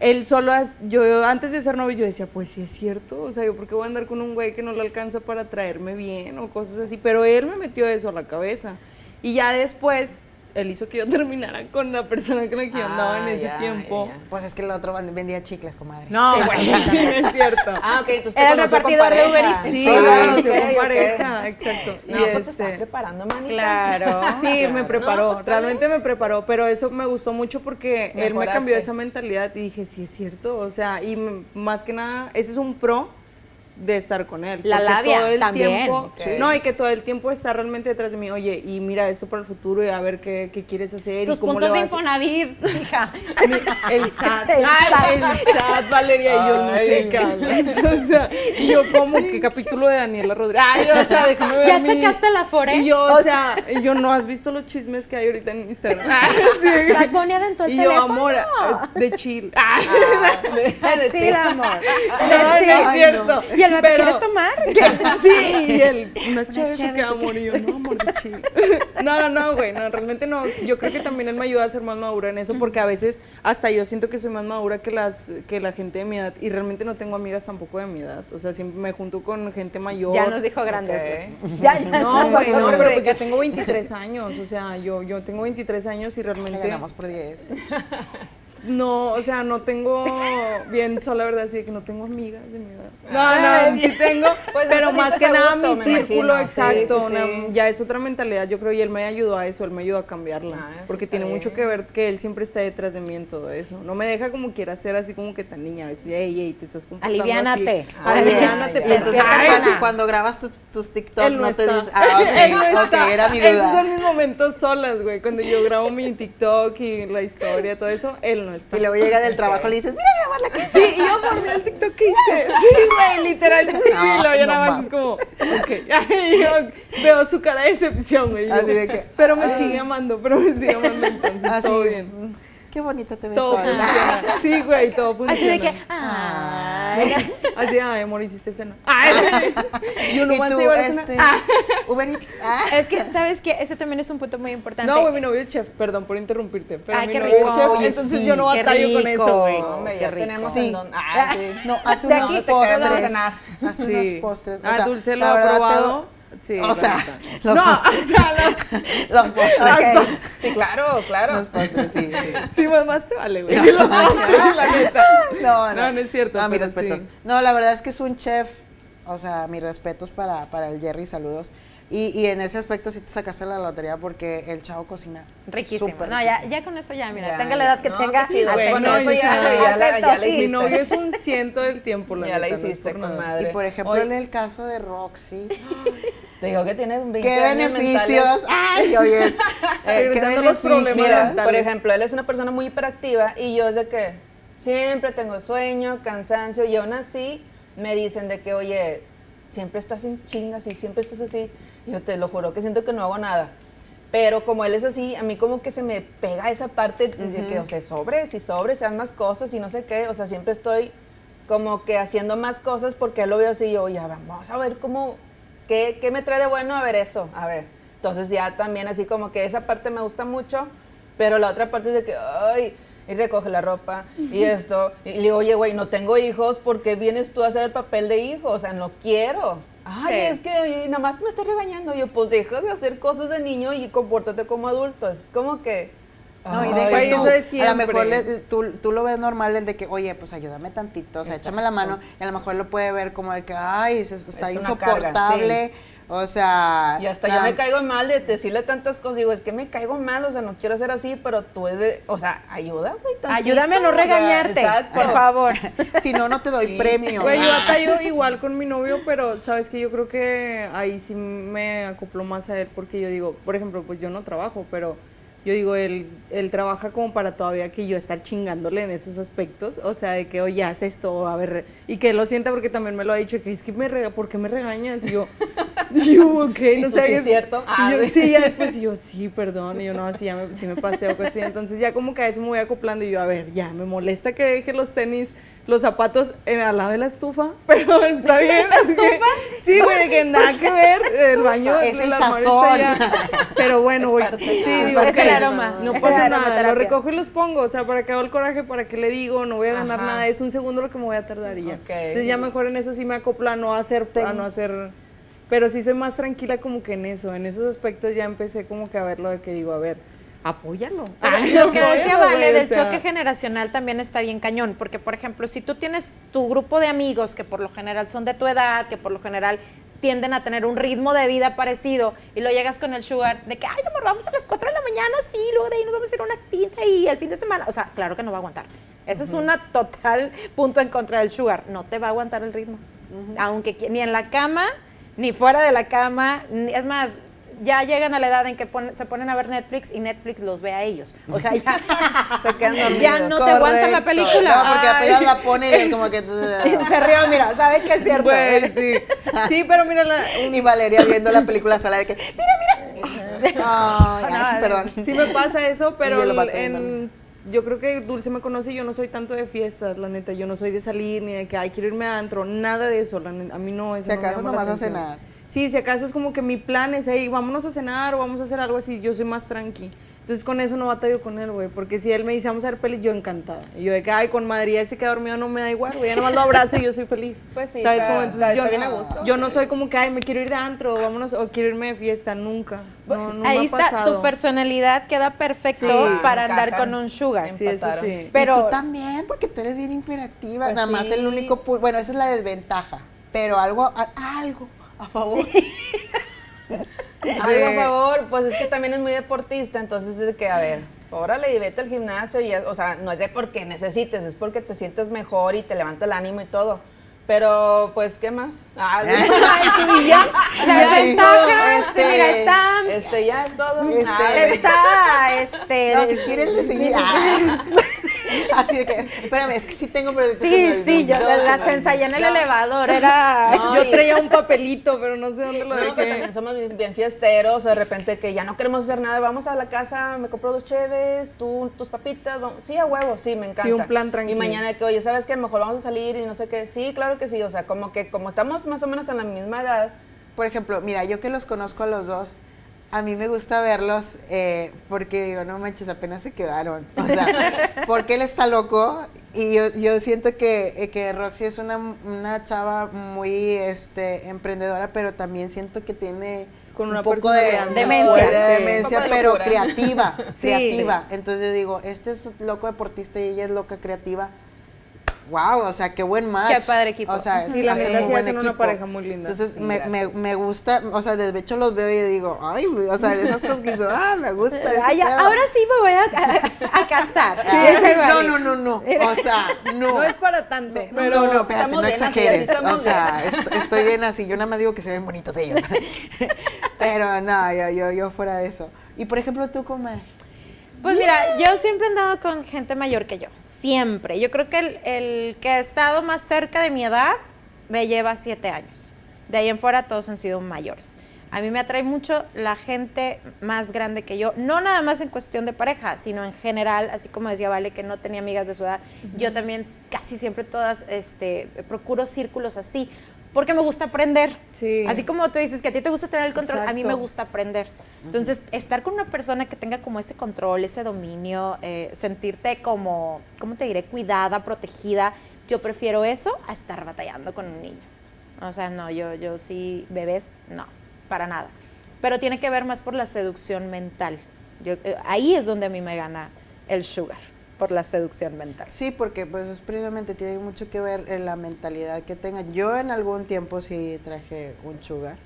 Él solo, yo antes de ser novio, yo decía, pues sí es cierto, o sea, yo por qué voy a andar con un güey que no le alcanza para traerme bien o cosas así, pero él me metió eso a la cabeza. Y ya después, él hizo que yo terminara con la persona con la que yo andaba en ese ya, tiempo. ya. Pues es que el otro vendía chicles, comadre. No, güey, es cierto. Ah, ok, entonces Era con repartidor de Uber. Eats. Sí, lo conoció con pareja, exacto. No, y pues te este, preparando, manita. Claro. Sí, me preparó, No, pues, realmente me preparó, pero eso me gustó mucho porque él me cambió esa mentalidad y dije, sí es cierto, o sea, y más que nada, ese es un pro de estar con él. La labia, todo el también. tiempo, no, y que todo el tiempo está realmente detrás de mí, oye, y mira esto para el futuro y a ver qué, qué quieres hacer Tus y cómo puntos le de vas Infonavit, hija. Mi- El SAT. El Ay, SAT. el SAT, Valeria, y yo no sé de qué. O sea, y yo como que capítulo de Daniela Rodríguez. Ay, o sea, déjame ver ¿Ya mi- checaste la Afore? Y yo, o sea, y yo no has visto los chismes que hay ahorita en Instagram. Ay, sí. Aventó el Y yo, amor, eh, de chill. Ah, De chill, amor. no, De no chill. es cierto. ¿Y el vato Pero- quieres tomar? Sí, y él, una chévere se queda se amor. Y yo, no, chill. No, no, güey, no, realmente no. Yo creo que también él me ayuda a ser más madura en eso, porque a veces hasta yo siento que soy más madura que las que la gente de mi edad. Y realmente no tengo amigas tampoco de mi edad. O sea, siempre me junto con gente mayor. Ya nos dijo grandes. Ok. güey. Ya, ya. No, güey, no, pero pues yo tengo 23 años, o sea, yo, yo tengo 23 años y Le realmente... ganamos por 10. No, o sea, no tengo bien sola, la verdad, de que no tengo amigas de mi edad. No, no, sí tengo, Pues, pero más que nada gusto, mi círculo, imagino. Sí, exacto, sí, una- sí. ya es otra mentalidad, yo creo, y él me ayudó a eso, él me ayudó a cambiarla, Ah, porque tiene mucho que ver que él siempre está detrás de mí en todo eso. No me deja como quiera ser así como que tan niña, a veces, hey, hey, te estás comportando Aliviánate. así. Ah, Aliviánate, Y entonces Ay, cuando, cuando grabas tus tus TikToks Él no, no, te dicen. Ah, ok, Él no era mi Esos duda. son mis momentos solas, güey. Cuando yo grabo mi TikTok y la historia, todo eso, él no está. Y luego llega del trabajo y le dices, mira mi amor, la que Sí, y yo por mí el TikTok que hice. Sí, güey, literal. Sí, No, lo yo nada más es como, ok. Y yo veo su cara de decepción, güey. Así de que, pero me sigue amando, pero me sigue amando, entonces Así, todo bien. Qué bonita te ves Todo hoy. funciona. Sí, güey, todo funciona. Así de que, ay. Así, ay, amor, hiciste cena. Ay, y uno ¿Y más se iba a la cena. este, Ah. Uber Eats? Ah. Es que, ¿sabes qué? Ese también es un punto muy importante. No, güey, mi novio es chef, perdón por interrumpirte. Pero Ay, mi qué novio rico. es chef, Oye, entonces sí, yo no batallo con eso, güey. Hombre, ya tenemos Sí. en don... Ah, sí. No, hace De unos postres. cenar. Hace unos postres. o ah, Dulce lo ha probado. Sí, O sea, los- No, o sea, la- Los postres. Sí, claro, claro. Los postres, sí. sí. sí, más, más te vale, güey. Los postres, la neta. No, no. No, no es cierto, No, mis respetos. sí. No, la verdad es que es un chef. O sea, mis respetos para, para el Jerry, saludos. Y, y en ese aspecto sí te sacaste la lotería porque el chavo cocina. Riquísimo. no, ya, ya con eso ya, mira, Ya, tenga la edad que No, tenga. qué chido, con no, eso ya, la, ya la acepto, sí. Mi hiciste. novio es un ciento del tiempo, la Ya la no hiciste por con nada. madre. Y por ejemplo, en el caso de Roxy, Te digo que tiene 20 ¿qué años beneficios? mentales. Ay, oye. eh, Regresando ¿qué a los problemas? Mira, por ejemplo, él es una persona muy hiperactiva y yo es de que siempre tengo sueño, cansancio y aún así me dicen de que, oye, siempre estás en chingas y siempre estás así. Y yo te lo juro que siento que no hago nada. Pero como él es así, a mí como que se me pega esa parte de que, o sea, sobres y sobres, sean más cosas y no sé qué. O sea, siempre estoy como que haciendo más cosas porque él lo veo así y yo, ya vamos a ver cómo, qué, qué me trae de bueno a ver eso, a ver. Entonces ya también así como que esa parte me gusta mucho, pero la otra parte es de que, ay, y recoge la ropa y esto. Y le digo, oye, güey, no tengo hijos, ¿por qué vienes tú a hacer el papel de hijo? O sea, no quiero. Ay, Sí. es que nada más me estás regañando. Yo, pues deja de hacer cosas de niño y compórtate como adulto. Es como que... No, y de que eso tú, de a lo mejor le- tú, tú lo ves normal el de que, oye, pues ayúdame tantito, o sea, échame la mano, y a lo mejor lo puede ver como de que, ay, se- está Es una carga, insoportable, o sea... Y hasta la- yo me caigo mal de decirle tantas cosas. Digo, es que me caigo mal, o sea, no quiero ser así, pero tú es de, o sea, ayuda, güey. tantito, Ayúdame a no o sea, regañarte, exacto. por favor. Si no, no te doy Sí, premio. Güey, yo batallo igual con mi novio, pero sabes que yo creo que ahí sí me acoplo más a él porque yo digo, por ejemplo, pues yo no trabajo, pero yo digo, él, él trabaja como para todavía que yo estar chingándole en esos aspectos, o sea, de que, oye, haz esto, a ver, y que él lo sienta porque también me lo ha dicho, que es que me rega, ¿por qué me regañas? Y yo, y yo, ok, no sé. "Sí, es cierto". Ah, y yo, sí. sí, ya después, y yo, sí, perdón, y yo, no, sí, ya me, sí me pasé o así, entonces ya como que a eso me voy acoplando, y yo, a ver, ya, me molesta que deje los tenis, los zapatos en, al lado de la estufa, pero está bien, así que, sí, güey, que nada que ver, el baño, Es el sazón. pero bueno, güey, sí, digo, es el aroma, no pasa la nada, lo recojo y los pongo, o sea, para que hago el coraje, para que le digo, no voy a ganar Ajá. nada, es un segundo lo que me voy a tardar y ya. Ok. Entonces ya mejor en eso sí me acoplo a no hacer, a no hacer, pero sí soy más tranquila como que en eso, en esos aspectos ya empecé como que a ver lo de que digo, a ver, apóyalo. Ay, Lo que decía Vale o del sea, choque generacional también está bien cañón, porque por ejemplo, si tú tienes tu grupo de amigos que por lo general son de tu edad, que por lo general tienden a tener un ritmo de vida parecido y lo llegas con el sugar de que, ay, amor, vamos a las 4 de la mañana, sí, luego de ahí nos vamos a ir a una actividad y el fin de semana, o sea, claro que no va a aguantar. Ese es una total punto en contra del sugar, no te va a aguantar el ritmo. Aunque ni en la cama, ni fuera de la cama, ni- es más, ya llegan a la edad en que pon- se ponen a ver Netflix y Netflix los ve a ellos. O sea, ya, Se quedan dormidos. ya no te aguantan la película. No, porque Ay. apenas la pone y es como que... se rió, mira, sabe que es cierto. Sí. Sí, pero mira, la, Y Valeria viendo la película sola de que, mira, mira. Ay, ay, perdón. Sí me pasa eso, pero en- yo creo que Dulce me conoce y yo no soy tanto de fiestas, la neta. Yo no soy de salir ni de que, ay, quiero irme a antro. Nada de eso, la neta. A mí no, eso Si no me llama la nomás a atención. cenar. Sí, si acaso es como que mi plan es, hey, vámonos a cenar o vamos a hacer algo así. Yo soy más tranqui. Entonces con eso no batallo con él, güey. Porque si él me dice, vamos a ver peli, yo encantada. Y yo de que, ay, con Madrid ese que ha dormido no me da igual, güey. Ya nomás lo abrazo y yo soy feliz. Pues sí, ¿Sabes? Como, entonces yo, bien a gusto. yo no soy como que, ay, me quiero ir de antro, o vámonos, o quiero irme de fiesta, nunca. No, no Ahí me ha está, pasado. tu personalidad queda perfecto Sí. para andar con un sugar. Sí, eso sí. Pero- Y tú también, porque tú eres bien hiperactiva. Pues Nada más el único... Bueno, esa es la desventaja. Pero algo, algo a favor. Algo a favor, pues es que también es muy deportista, entonces es que, a ver, órale y vete al gimnasio y, o sea, no es de porque necesites, es porque te sientes mejor y te levanta el ánimo y todo. Pero, pues, ¿qué más? Ah, Y ya, Las ventajas, este, mira, está, este, ya es todo. Este, está, este, No, si quieres le seguir. Así de que, espérame, es que sí tengo, pero sí, sí, yo las ensayé en el elevador, era... No, yo traía un papelito, pero no sé dónde lo No, pero dejé. también somos bien, bien fiesteros, de repente que ya no queremos hacer nada, vamos a la casa, me compro dos cheves, tú tus papitas, vamos- sí, a huevo, sí, me encanta. Sí, un plan tranquilo. Y mañana que, oye, ¿sabes qué? Mejor vamos a salir y no sé qué. Sí, claro que sí, o sea, como que como estamos más o menos en la misma edad, Por ejemplo, mira, yo que los conozco a los dos, a mí me gusta verlos eh, porque digo, no manches, apenas se quedaron. O sea, porque él está loco y yo, yo siento que, eh, que Roxy es una, una chava muy este, emprendedora, pero también siento que tiene Con una un poco de Demencia. de demencia, Un poco de pero creativa, Sí. creativa. Entonces digo, este es loco deportista y ella es loca creativa. Wow, o sea, qué buen match. Qué padre equipo. O sea, Sí, la neta sí hacen una pareja muy linda. Entonces Sí, me, me, me gusta, o sea, de hecho los veo y digo, ay, o sea, de esas cosas que digo, ah, me gusta. ese Ay, ya, pedo". ahora sí me voy a, a- a casar. Ese no, no, no, no. O sea, no. No es para tanto, Ve- pero no, no, espérate, estamos no exageres. así estamos o sea, est- estoy bien así. Yo nada más digo que se ven bonitos ellos. Pero no, yo, yo, yo fuera de eso. Y por ejemplo, tú, comadre. Pues mira, yo siempre he andado con gente mayor que yo, siempre. Yo creo que el, el que ha estado más cerca de mi edad me lleva siete años. De ahí en fuera todos han sido mayores. A mí me atrae mucho la gente más grande que yo, no nada más en cuestión de pareja, sino en general, así como decía Vale que no tenía amigas de su edad, yo también casi siempre todas este, procuro círculos así, porque me gusta aprender. Sí. Así como tú dices que a ti te gusta tener el control, a mí me gusta aprender. Entonces, estar con una persona que tenga como ese control, ese dominio, eh, sentirte como, ¿cómo te diré? Cuidada, protegida. Yo prefiero eso a estar batallando con un niño. O sea, no, yo, yo sí, bebés, no, para nada. Pero tiene que ver más por la seducción mental. Yo, eh, ahí es donde a mí me gana el sugar, por la seducción mental. Sí, porque pues es precisamente tiene mucho que ver en la mentalidad que tengan. Yo en algún tiempo sí traje un sugar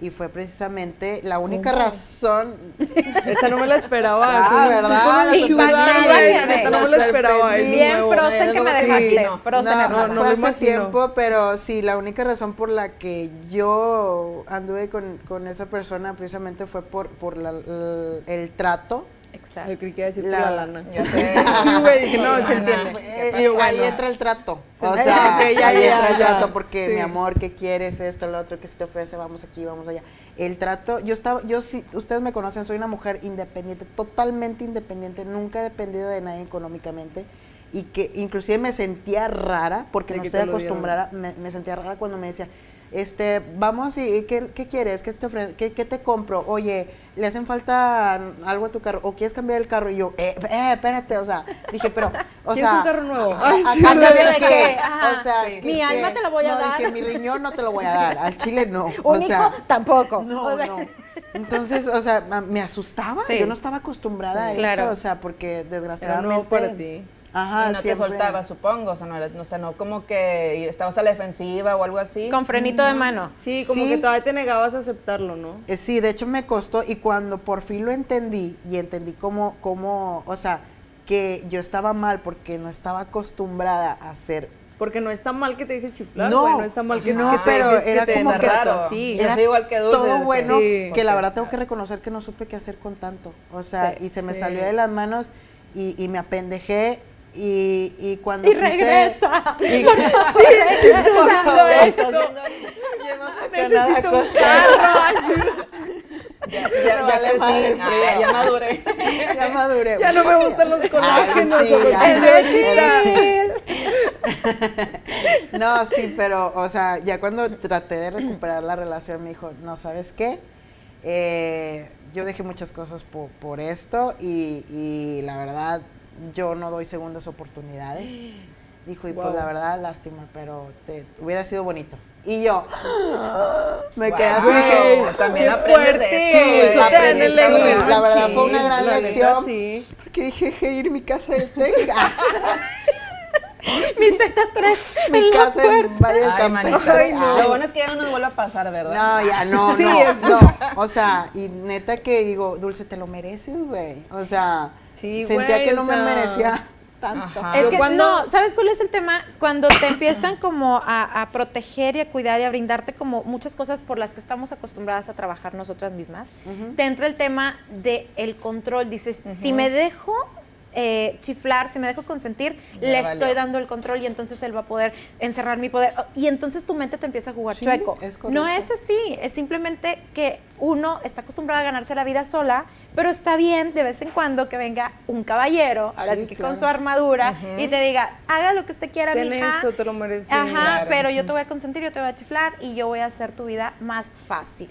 y fue precisamente la única razón. esa no me la esperaba. Ah, ¿verdad? neta, no me la esperaba. Bien frozen que me Sí, dejaste. no. Frozen no, no hace imagino. tiempo, pero sí, la única razón por la que yo anduve con, con esa persona precisamente fue por, por la- el trato. Exacto. Yo creí que iba a decir La- lana. sé. Sí, güey, dije, no, se entiende. Y ahí entra el trato. Sí. O sea, Ok, ya, ahí ya, entra el trato porque Sí. mi amor, ¿qué quieres? Esto, lo otro, ¿qué se te ofrece? Vamos aquí, vamos allá. El trato, yo estaba, yo sí, ustedes me conocen, soy una mujer independiente, totalmente independiente, nunca he dependido de nadie económicamente y que inclusive me sentía rara porque De no estoy acostumbrada, me, me sentía rara cuando me decía, este, vamos y ¿qué, qué quieres? ¿Qué te ofre- qué, qué te compro? Oye, ¿le hacen falta algo a tu carro? ¿O quieres cambiar el carro? Y yo, eh, eh, espérate, o sea, dije, pero, o ¿Quieres sea, un carro nuevo? ¿A, Ay, a sí, cambio ¿verdad? de ¿De qué? qué? Ajá, O sea, sí. ¿qué- Mi alma te la voy a No, dar. dije, mi riñón no te lo voy a dar, al chile no. Un o sea, hijo tampoco. no, O sea, no. Entonces, o sea, me asustaba. Sí. Yo no estaba acostumbrada a eso, Claro. o sea, porque Era desgraciadamente. nuevo para ti. Ajá, y no siempre- te soltaba, supongo, o sea, no, o sea, no como que estabas a la defensiva o algo así. Con frenito de mano. Sí, como Sí. que todavía te negabas a aceptarlo, ¿no? Eh, Sí, de hecho me costó y cuando por fin lo entendí y entendí cómo, cómo, o sea, que yo estaba mal porque no estaba acostumbrada a hacer Porque no está mal que te dejes chiflar, No, güey, no está mal que, no, que te pero dejes que era te como que- raro. Sí, Yo Era soy igual que Dulce, Todo que bueno, sí, que la verdad tengo que reconocer que no supe qué hacer con tanto. O sea, Sí, y se me sí. salió de las manos y, y me apendejé y, y cuando Y regresa. Y, sí, sí, estoy por usando favor. esto. Necesito un carro. Ya, ya, ya Vale crecí, madre, ah, ya maduré. Ya maduré. Ya no me gustan los colágenos. sí, los ya. chiletas. No, sí, pero, o sea, ya cuando traté de recuperar la relación, me dijo, no, ¿sabes qué? Eh, yo dejé muchas cosas po- por, esto y, y la verdad, yo no doy segundas oportunidades. Dijo, y pues Wow. la verdad, lástima, pero te, hubiera sido bonito. Y yo, me quedé Wow, así. que- También Qué aprendes fuerte. de Sí, eso, aprendí, el ego sí, la verdad fue una gran la neta, lección. sí. Porque dije, ir mi casa de Texas. Mi Z3 mi en la casa puerta. Ay, manita. Ay, no. Lo bueno es que ya no nos vuelve a pasar, ¿verdad? No, ya no, Sí, no, es- no. O sea, y neta que digo, Dulce, te lo mereces, güey. O sea, Sí, sentía güey, que o no me merecía. Tanto. Ajá. Es que cuando- no, ¿sabes cuál es el tema? Cuando te empiezan como a, a proteger y a cuidar y a brindarte como muchas cosas por las que estamos acostumbradas a trabajar nosotras mismas, te entra el tema del el control. Dices, si me dejo eh, chiflar, si me dejo consentir, Ya le valió. estoy dando el control y entonces él va a poder encerrar mi poder. Y entonces tu mente te empieza a jugar Sí, chueco. es no es así, es simplemente que uno está acostumbrado a ganarse la vida sola, pero está bien de vez en cuando que venga un caballero, ahora sí, Sí, que claro. con su armadura, y te diga, haga lo que usted quiera, Ten mija. esto, te lo mereces. Ajá, claro. pero yo te voy a consentir, yo te voy a chiflar y yo voy a hacer tu vida más fácil.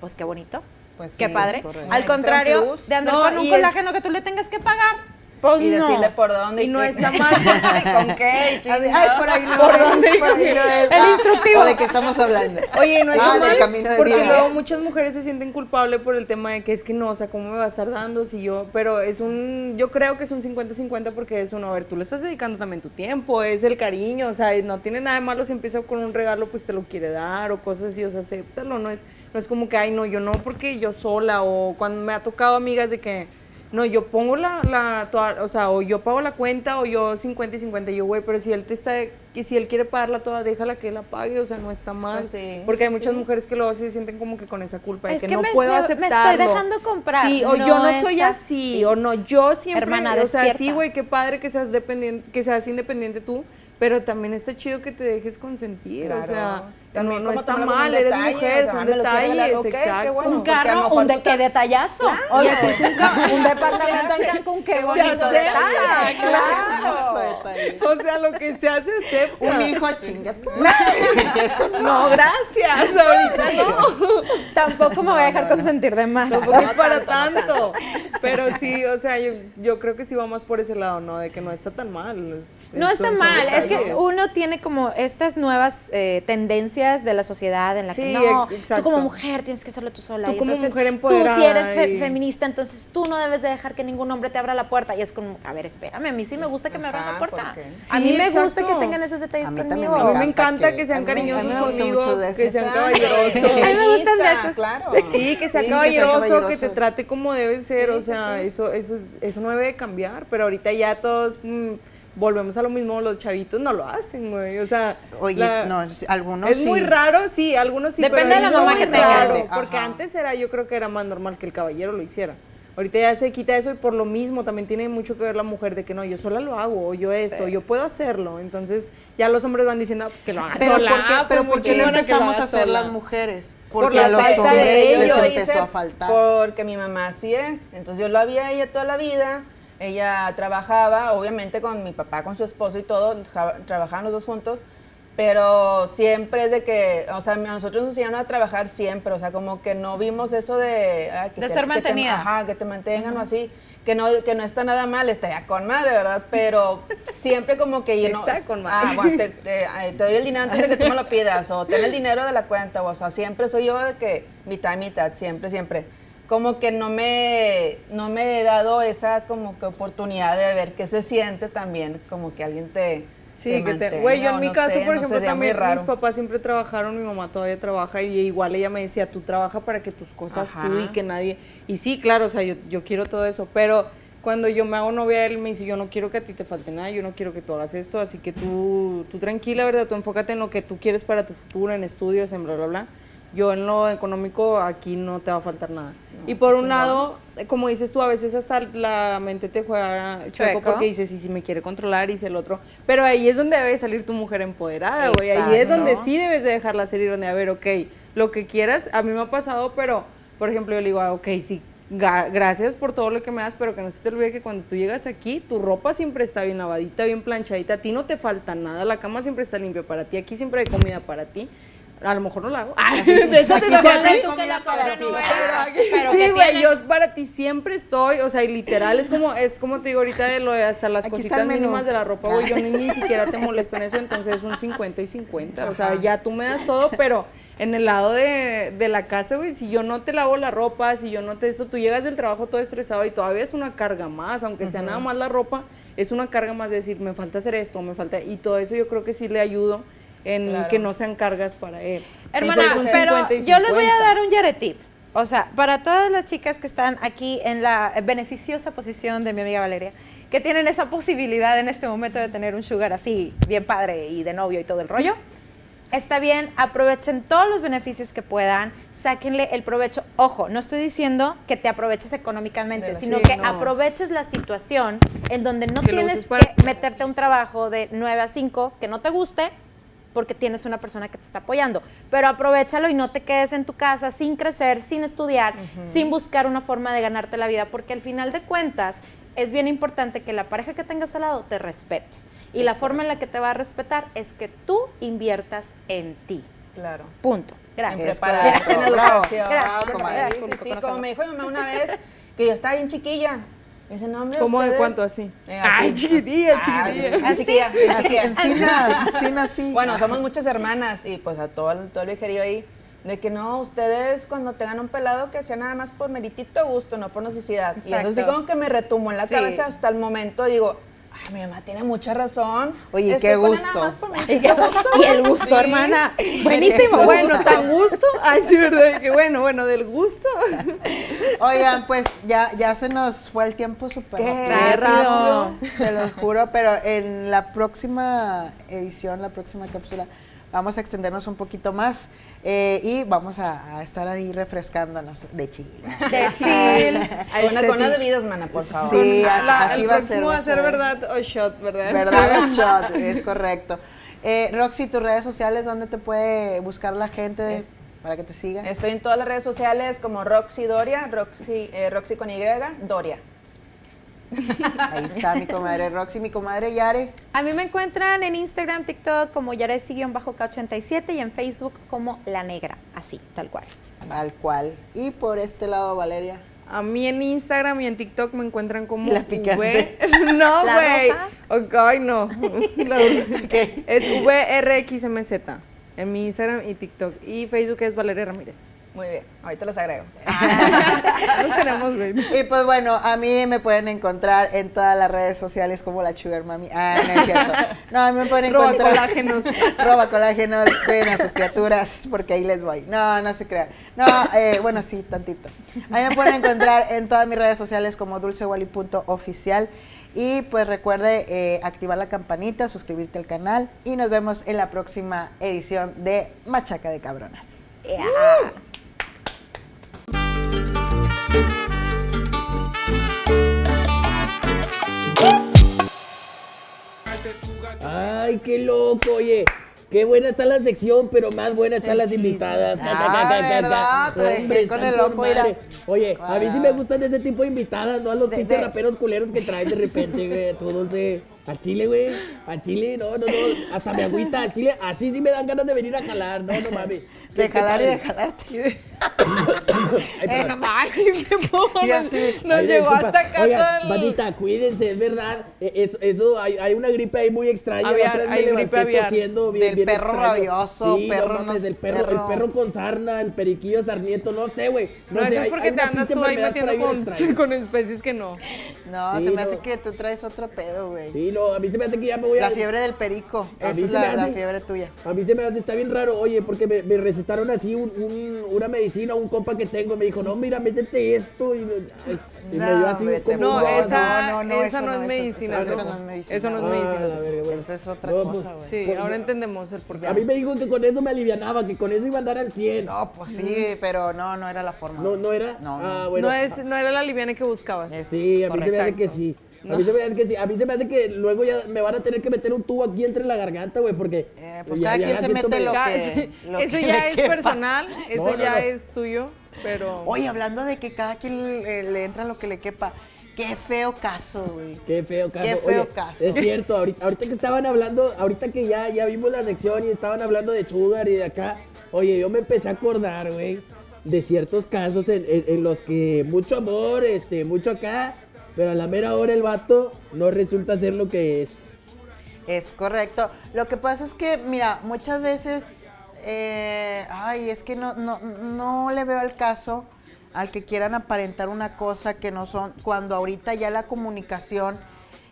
Pues qué bonito. Pues qué sí, padre. Al contrario de andar No, con un es- colágeno que tú le tengas que pagar. Pues Y no. decirle por dónde. Y no qué- está mal. ¿Con qué? Ay, chingado? por ahí no ¿Por es, dónde? por ahí no es. El instructivo. ¿o ¿De qué estamos hablando? Oye, no es Ah, camino de porque vida. luego muchas mujeres se sienten culpables por el tema de que es que no, o sea, ¿cómo me va a estar dando si yo? Pero es un, yo creo que es un 50-50 porque es uno, a ver, tú le estás dedicando también tu tiempo, es el cariño, o sea, no tiene nada de malo si empieza con un regalo, pues te lo quiere dar o cosas así, o sea, acéptalo, no es, no es como que, ay, no, yo no, porque yo sola, o cuando me ha tocado amigas de que, no, yo pongo la, la toda- o sea, o yo pago la cuenta o yo 50 y 50, y yo, güey, pero si él te está, que si él quiere pagarla toda, déjala que él la pague, o sea, no está mal. Sí, porque hay muchas sí. mujeres que luego se sienten como que con esa culpa de Es que, que no me puedo estoy- me estoy aceptarlo. dejando comprar. Sí, o No yo no soy así. o no, yo siempre, Hermana, o sea, despierta. sí, güey, qué padre que seas dependiente, que seas independiente tú, pero también está chido que te dejes consentir, o Claro. sea, También no, está mal, eres detalle, mujer, o sea, son detalles, ok, qué exacto. bueno. Un carro, un de qué detallazo. Oye, es un, departamento en. Cancún, qué bonito detalle. detalle. Claro. O sea, lo que se hace acepta. Un hijo chinga. tu- No, gracias, ahorita no. Tampoco me voy a dejar consentir de más. Tampoco es para tanto, no tanto. Pero sí, o sea, yo, yo creo que sí vamos por ese lado, ¿no? De que no está tan mal. No está mal, es que uno tiene como estas nuevas eh, tendencias de la sociedad en la que no, exacto. tú como mujer tienes que hacerlo tú sola. Tú y como entonces, mujer Tú si eres empoderada fe- y- feminista, entonces tú no debes de dejar que ningún hombre te abra la puerta. Y es como, a ver, espérame, a mí sí me gusta que me abran la puerta. a mí me gusta que tengan esos detalles A mí también conmigo. A mí me encanta que- sean cariñosos a mí me gusta conmigo, mucho de que sean caballerosos. A mí me gustan de. Claro. Sí, que sea Sí, que sea caballeroso, que, te trate como debe ser, Sí, o sí, sea, sí. eso, eso, eso no debe de cambiar, pero ahorita ya todos mm, volvemos a lo mismo, los chavitos no lo hacen, güey, o sea, Oye, la- no, algunos es sí. muy raro, sí, algunos sí. Depende pero de la mamá que tenga. Ajá. Porque antes era, yo creo que era más normal que el caballero lo hiciera. Ahorita ya se quita eso y por lo mismo también tiene mucho que ver la mujer de que no, yo sola lo hago, o yo esto, yo puedo hacerlo. Entonces ya los hombres van diciendo, ah, pues que lo haga Pero sola. ¿por qué, pues pero muy ¿por qué lo lo empezamos a hacer sola. las mujeres? Por Porque la a los falta de hombres ello, les empezó hice a faltar. porque mi mamá así es. Entonces yo la vi a ella toda la vida. Ella trabajaba, obviamente con mi papá, con su esposo y todo, ja- trabajaban los dos juntos, pero siempre es de que, o sea, nosotros nos enseñaron a trabajar siempre, o sea, como que no vimos eso de... que De te- ser que te- mantenida. ajá, que te mantengan o así, que no, que no está nada mal, estaría con madre, ¿verdad? Pero siempre como que yo no... Está con madre. Ah, bueno, te, te- ay, te doy el dinero antes de que tú me lo pidas, o ten el dinero de la cuenta, o sea, siempre soy yo de que mitad, mitad, siempre, siempre. Como que no me, no me he dado esa como que oportunidad de ver qué se siente también, como que alguien te... Sí, te que te... mantenga, Güey, yo en mi no caso, sé, por no ejemplo, muy también mis papás siempre trabajaron, mi mamá todavía trabaja y igual ella me decía, tú trabaja para que tus cosas Ajá. tú y que nadie... Y sí, claro, o sea, yo, yo quiero todo eso, pero cuando yo me hago novia, él me dice, yo no quiero que a ti te falte nada, yo no quiero que tú hagas esto, así que tú, tú tranquila, ¿verdad? Tú enfócate en lo que tú quieres para tu futuro, en estudios, en bla, bla, bla. Yo en lo económico aquí no te va a faltar nada. y por un lado, como dices tú, a veces hasta la mente te juega chueco, porque dices, y si me quiere controlar, hice el otro. Pero ahí es donde debe salir tu mujer empoderada, güey. Ahí es donde sí debes de dejarla salir, donde, a ver, ok, lo que quieras, a mí me ha pasado, pero, por ejemplo, yo le digo, ah, ok, sí, gracias por todo lo que me das, pero que no se te olvide que cuando tú llegas aquí, tu ropa siempre está bien lavadita, bien planchadita, a ti no te falta nada, la cama siempre está limpia para ti, aquí siempre hay comida para ti. A lo mejor no la hago. de eso te Aquí toca siempre a hay ti. comida para ti. Pero sí, ¿qué güey, yo para ti siempre estoy, o sea, y literal es como, es como te digo ahorita de lo de hasta las Aquí cositas mínimas de la ropa, güey, yo ni, ni siquiera te molesto en eso, entonces es un 50 y 50, o sea, ya tú me das todo, pero en el lado de, de la casa, güey, si yo no te lavo la ropa, si yo no te esto, tú llegas del trabajo todo estresado y todavía es una carga más, aunque sea nada más la ropa, es una carga más de decir, me falta hacer esto, me falta, y todo eso yo creo que sí le ayudo en Claro. que no sean cargas para él. Hermana, pero 50 y yo les voy a 50. dar un yaretip. O sea, para todas las chicas que están aquí en la beneficiosa posición de mi amiga Valeria, que tienen esa posibilidad en este momento de tener un sugar así, bien padre y de novio y todo el rollo, está bien, aprovechen todos los beneficios que puedan, sáquenle el provecho. Ojo, no estoy diciendo que te aproveches económicamente, sino sí, que no. aproveches la situación en donde no Que tienes para- que meterte a un trabajo de 9 a 5 que no te guste porque tienes una persona que te está apoyando. Pero aprovechalo y no te quedes en tu casa sin crecer, sin estudiar, sin buscar una forma de ganarte la vida, porque al final de cuentas es bien importante que la pareja que tengas al lado te respete. Y la forma en la que te va a respetar es que tú inviertas en ti. Claro. Punto. En Gracias. prepararte, en Bravo. educación. Gracias, comadre. Sí, sí, Público sí, conocedor. como me dijo mi mamá una vez, que yo estaba bien chiquilla. Me dice, no, hombre, ¿Cómo de cuánto así? Eh, Ay, así. chiquitilla, Ah, chiquitilla. bien chiquilla, chiquilla. Encina, encina así. Bueno, somos muchas hermanas y pues a todo el, todo el vijerío ahí, de que no, ustedes cuando tengan un pelado que sea nada más por meritito gusto, no por necesidad. Y eso sí como que me retumbó en la Sí. cabeza hasta el momento, digo, ay, mi mamá tiene mucha razón. Oye, Estoy qué gusto. Y el gusto, Sí. hermana. Buenísimo. Bueno, tan gusto. Ay, sí, verdad. Que bueno, bueno, del gusto. Oigan, pues ya, ya se nos fue el tiempo súper rápido. Se los juro, pero en la próxima edición, la próxima cápsula, vamos a extendernos un poquito más eh, y vamos a, a estar ahí refrescándonos de chile. De chill. Con una, con una de vidas, mana, por favor. Sí, La- así, el va a próximo ser. va a ser verdad o shot, ¿verdad? ¿Verdad? Shot, es correcto. Eh, Roxy, tus redes sociales, ¿dónde te puede buscar la gente Es- para que te siga? Estoy en todas las redes sociales como Roxy Doria, Roxy, eh, Roxy con Y, Doria. Ahí está mi comadre Roxy, mi comadre Yare. A mí me encuentran en Instagram, TikTok como Yaresi-K87 y en Facebook como La Negra, así, tal cual. Tal cual. Y por este lado, Valeria. A mí en Instagram y en TikTok me encuentran como La picante. V. No, ¿La güey. ay, no. La- Es VRXMZ en mi Instagram y TikTok. Y Facebook es Valeria Ramírez. Muy bien, ahorita los agrego. No tenemos, güey. Y pues bueno, a mí me pueden encontrar en todas las redes sociales como la Sugar Mami. Ah, no es cierto. No, a mí me pueden Roba encontrar. colágenos. Roba colágenos, cuiden a sus criaturas, porque ahí les voy. No, no se crean. No, eh, bueno, sí, tantito. A mí me pueden encontrar en todas mis redes sociales como dulcewally.oficial. Y pues recuerde eh, activar la campanita, suscribirte al canal y nos vemos en la próxima edición de Machaca de Cabronas. Yeah. Ay, qué loco, oye. Qué buena está la sección, pero más buena están las invitadas. Ca, Ah, dejé Hombre, con el madre. Oye, a mí sí me gustan ese tipo de invitadas, no a los pinches de- raperos culeros que traen de repente, güey. A Chile, güey. A Chile, no, no, no. Hasta me agüita a Chile. Así sí me dan ganas de venir a jalar. No, no mames. De jalar y de jalarte. Ay, Eh. Y así. Nos llegó hasta acá Oiga, bandita, cuídense, es verdad. Eh, Eso, eso hay, hay una gripe ahí muy extraña. Aviar, otra vez me hay gripe levanté aviar. tosiendo bien, Del bien perro extraño. rabioso, sí, perro no no mames, el perro, perro. el perro con sarna, el periquillo sarnieto, no sé, güey. No, sé, eso es hay- porque hay te una andas tú ahí metiendo con, especies que no. No, Sí, se me no. hace que tú traes otro pedo, güey. Sí, no, a mí se me hace que ya me voy a... La fiebre del perico. A es se me la, fiebre tuya. A mí se me hace, está bien raro, oye, porque me, me recetaron así un- un- una medicina, un compa que tengo, me dijo, no, mira, métete esto, y, me- No, dio así hombre, como... No, un- esa- no, esa no es medicina, Eso, no. no es medicina. Eso no es Ah, medicina. la verga, bueno. Eso es otra No, cosa, pues, güey. Sí, Pues, ahora no. entendemos el porqué. A mí me dijo que con eso me alivianaba, que con eso iba a andar al 100. No, pues sí, pero no, no era la forma. No, no era. No, Ah, no. bueno. no, es, no era la liviana que buscabas. Es- Sí, a mí se me hace que sí. A mí se me hace que sí. A mí se me hace que luego ya me van a tener que meter un tubo aquí entre la garganta, güey, porque. Eh, pues ya- cada ya quien se mete medio- lo que- lo eso que ya es quepa. personal, eso No, no, ya no. es tuyo, pero... Oye, hablando de que cada quien le, le entra lo que le quepa. Qué feo caso, güey. Qué feo caso. Qué feo Oye, caso. Es cierto, ahorita, ahorita que estaban hablando, ahorita que ya, ya vimos la sección y estaban hablando de Sugar y de acá. Oye, yo me empecé a acordar, güey, de ciertos casos en, en- en los que mucho amor, este, mucho acá, pero a la mera hora el vato no resulta ser lo que es. Es correcto. Lo que pasa es que, mira, muchas veces, eh, ay, es que no, no, no le veo el caso al que quieran aparentar una cosa que no son, cuando ahorita ya la comunicación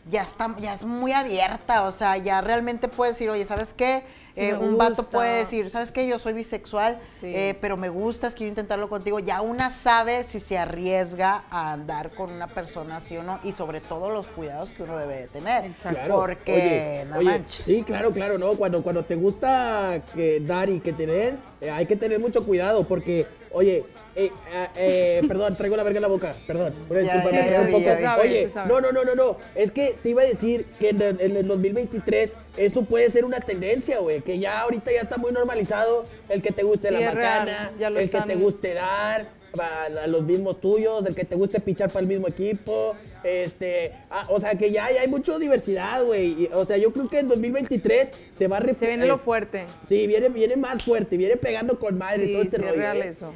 ya está, ya es muy abierta, o sea, ya realmente puedes decir, oye, ¿sabes qué? Sí Eh, un vato gusta. puede decir, ¿sabes qué? Yo soy bisexual, Sí. eh, pero me gustas, quiero intentarlo contigo. Ya una sabe si se arriesga a andar con una persona así o no, y sobre todo los cuidados que uno debe de tener. Exacto. Claro. Porque, Oye, no oye, manches. Sí, claro, claro, no. Cuando, cuando te gusta que dar y que te den, eh, hay que tener mucho cuidado porque, oye, eh, ah, eh, perdón, traigo la verga en la boca, perdón. Una disculpa, ya, me ya un poco. ya Oye, no, no, no, no, no. Es que te iba a decir que en el, en el 2023 eso puede ser una tendencia, güey. Que ya ahorita ya está muy normalizado el que te guste Sí, la es macana, el que te guste dar, a, los mismos tuyos, el que te guste pichar para el mismo equipo, este, ah, o sea que ya, ya hay mucha diversidad, güey. O sea, yo creo que en 2023 se va a Se viene eh, lo fuerte. Sí, viene, viene más fuerte, viene pegando con madre y Sí, todo este sí, es rollo. real ¿eh? eso.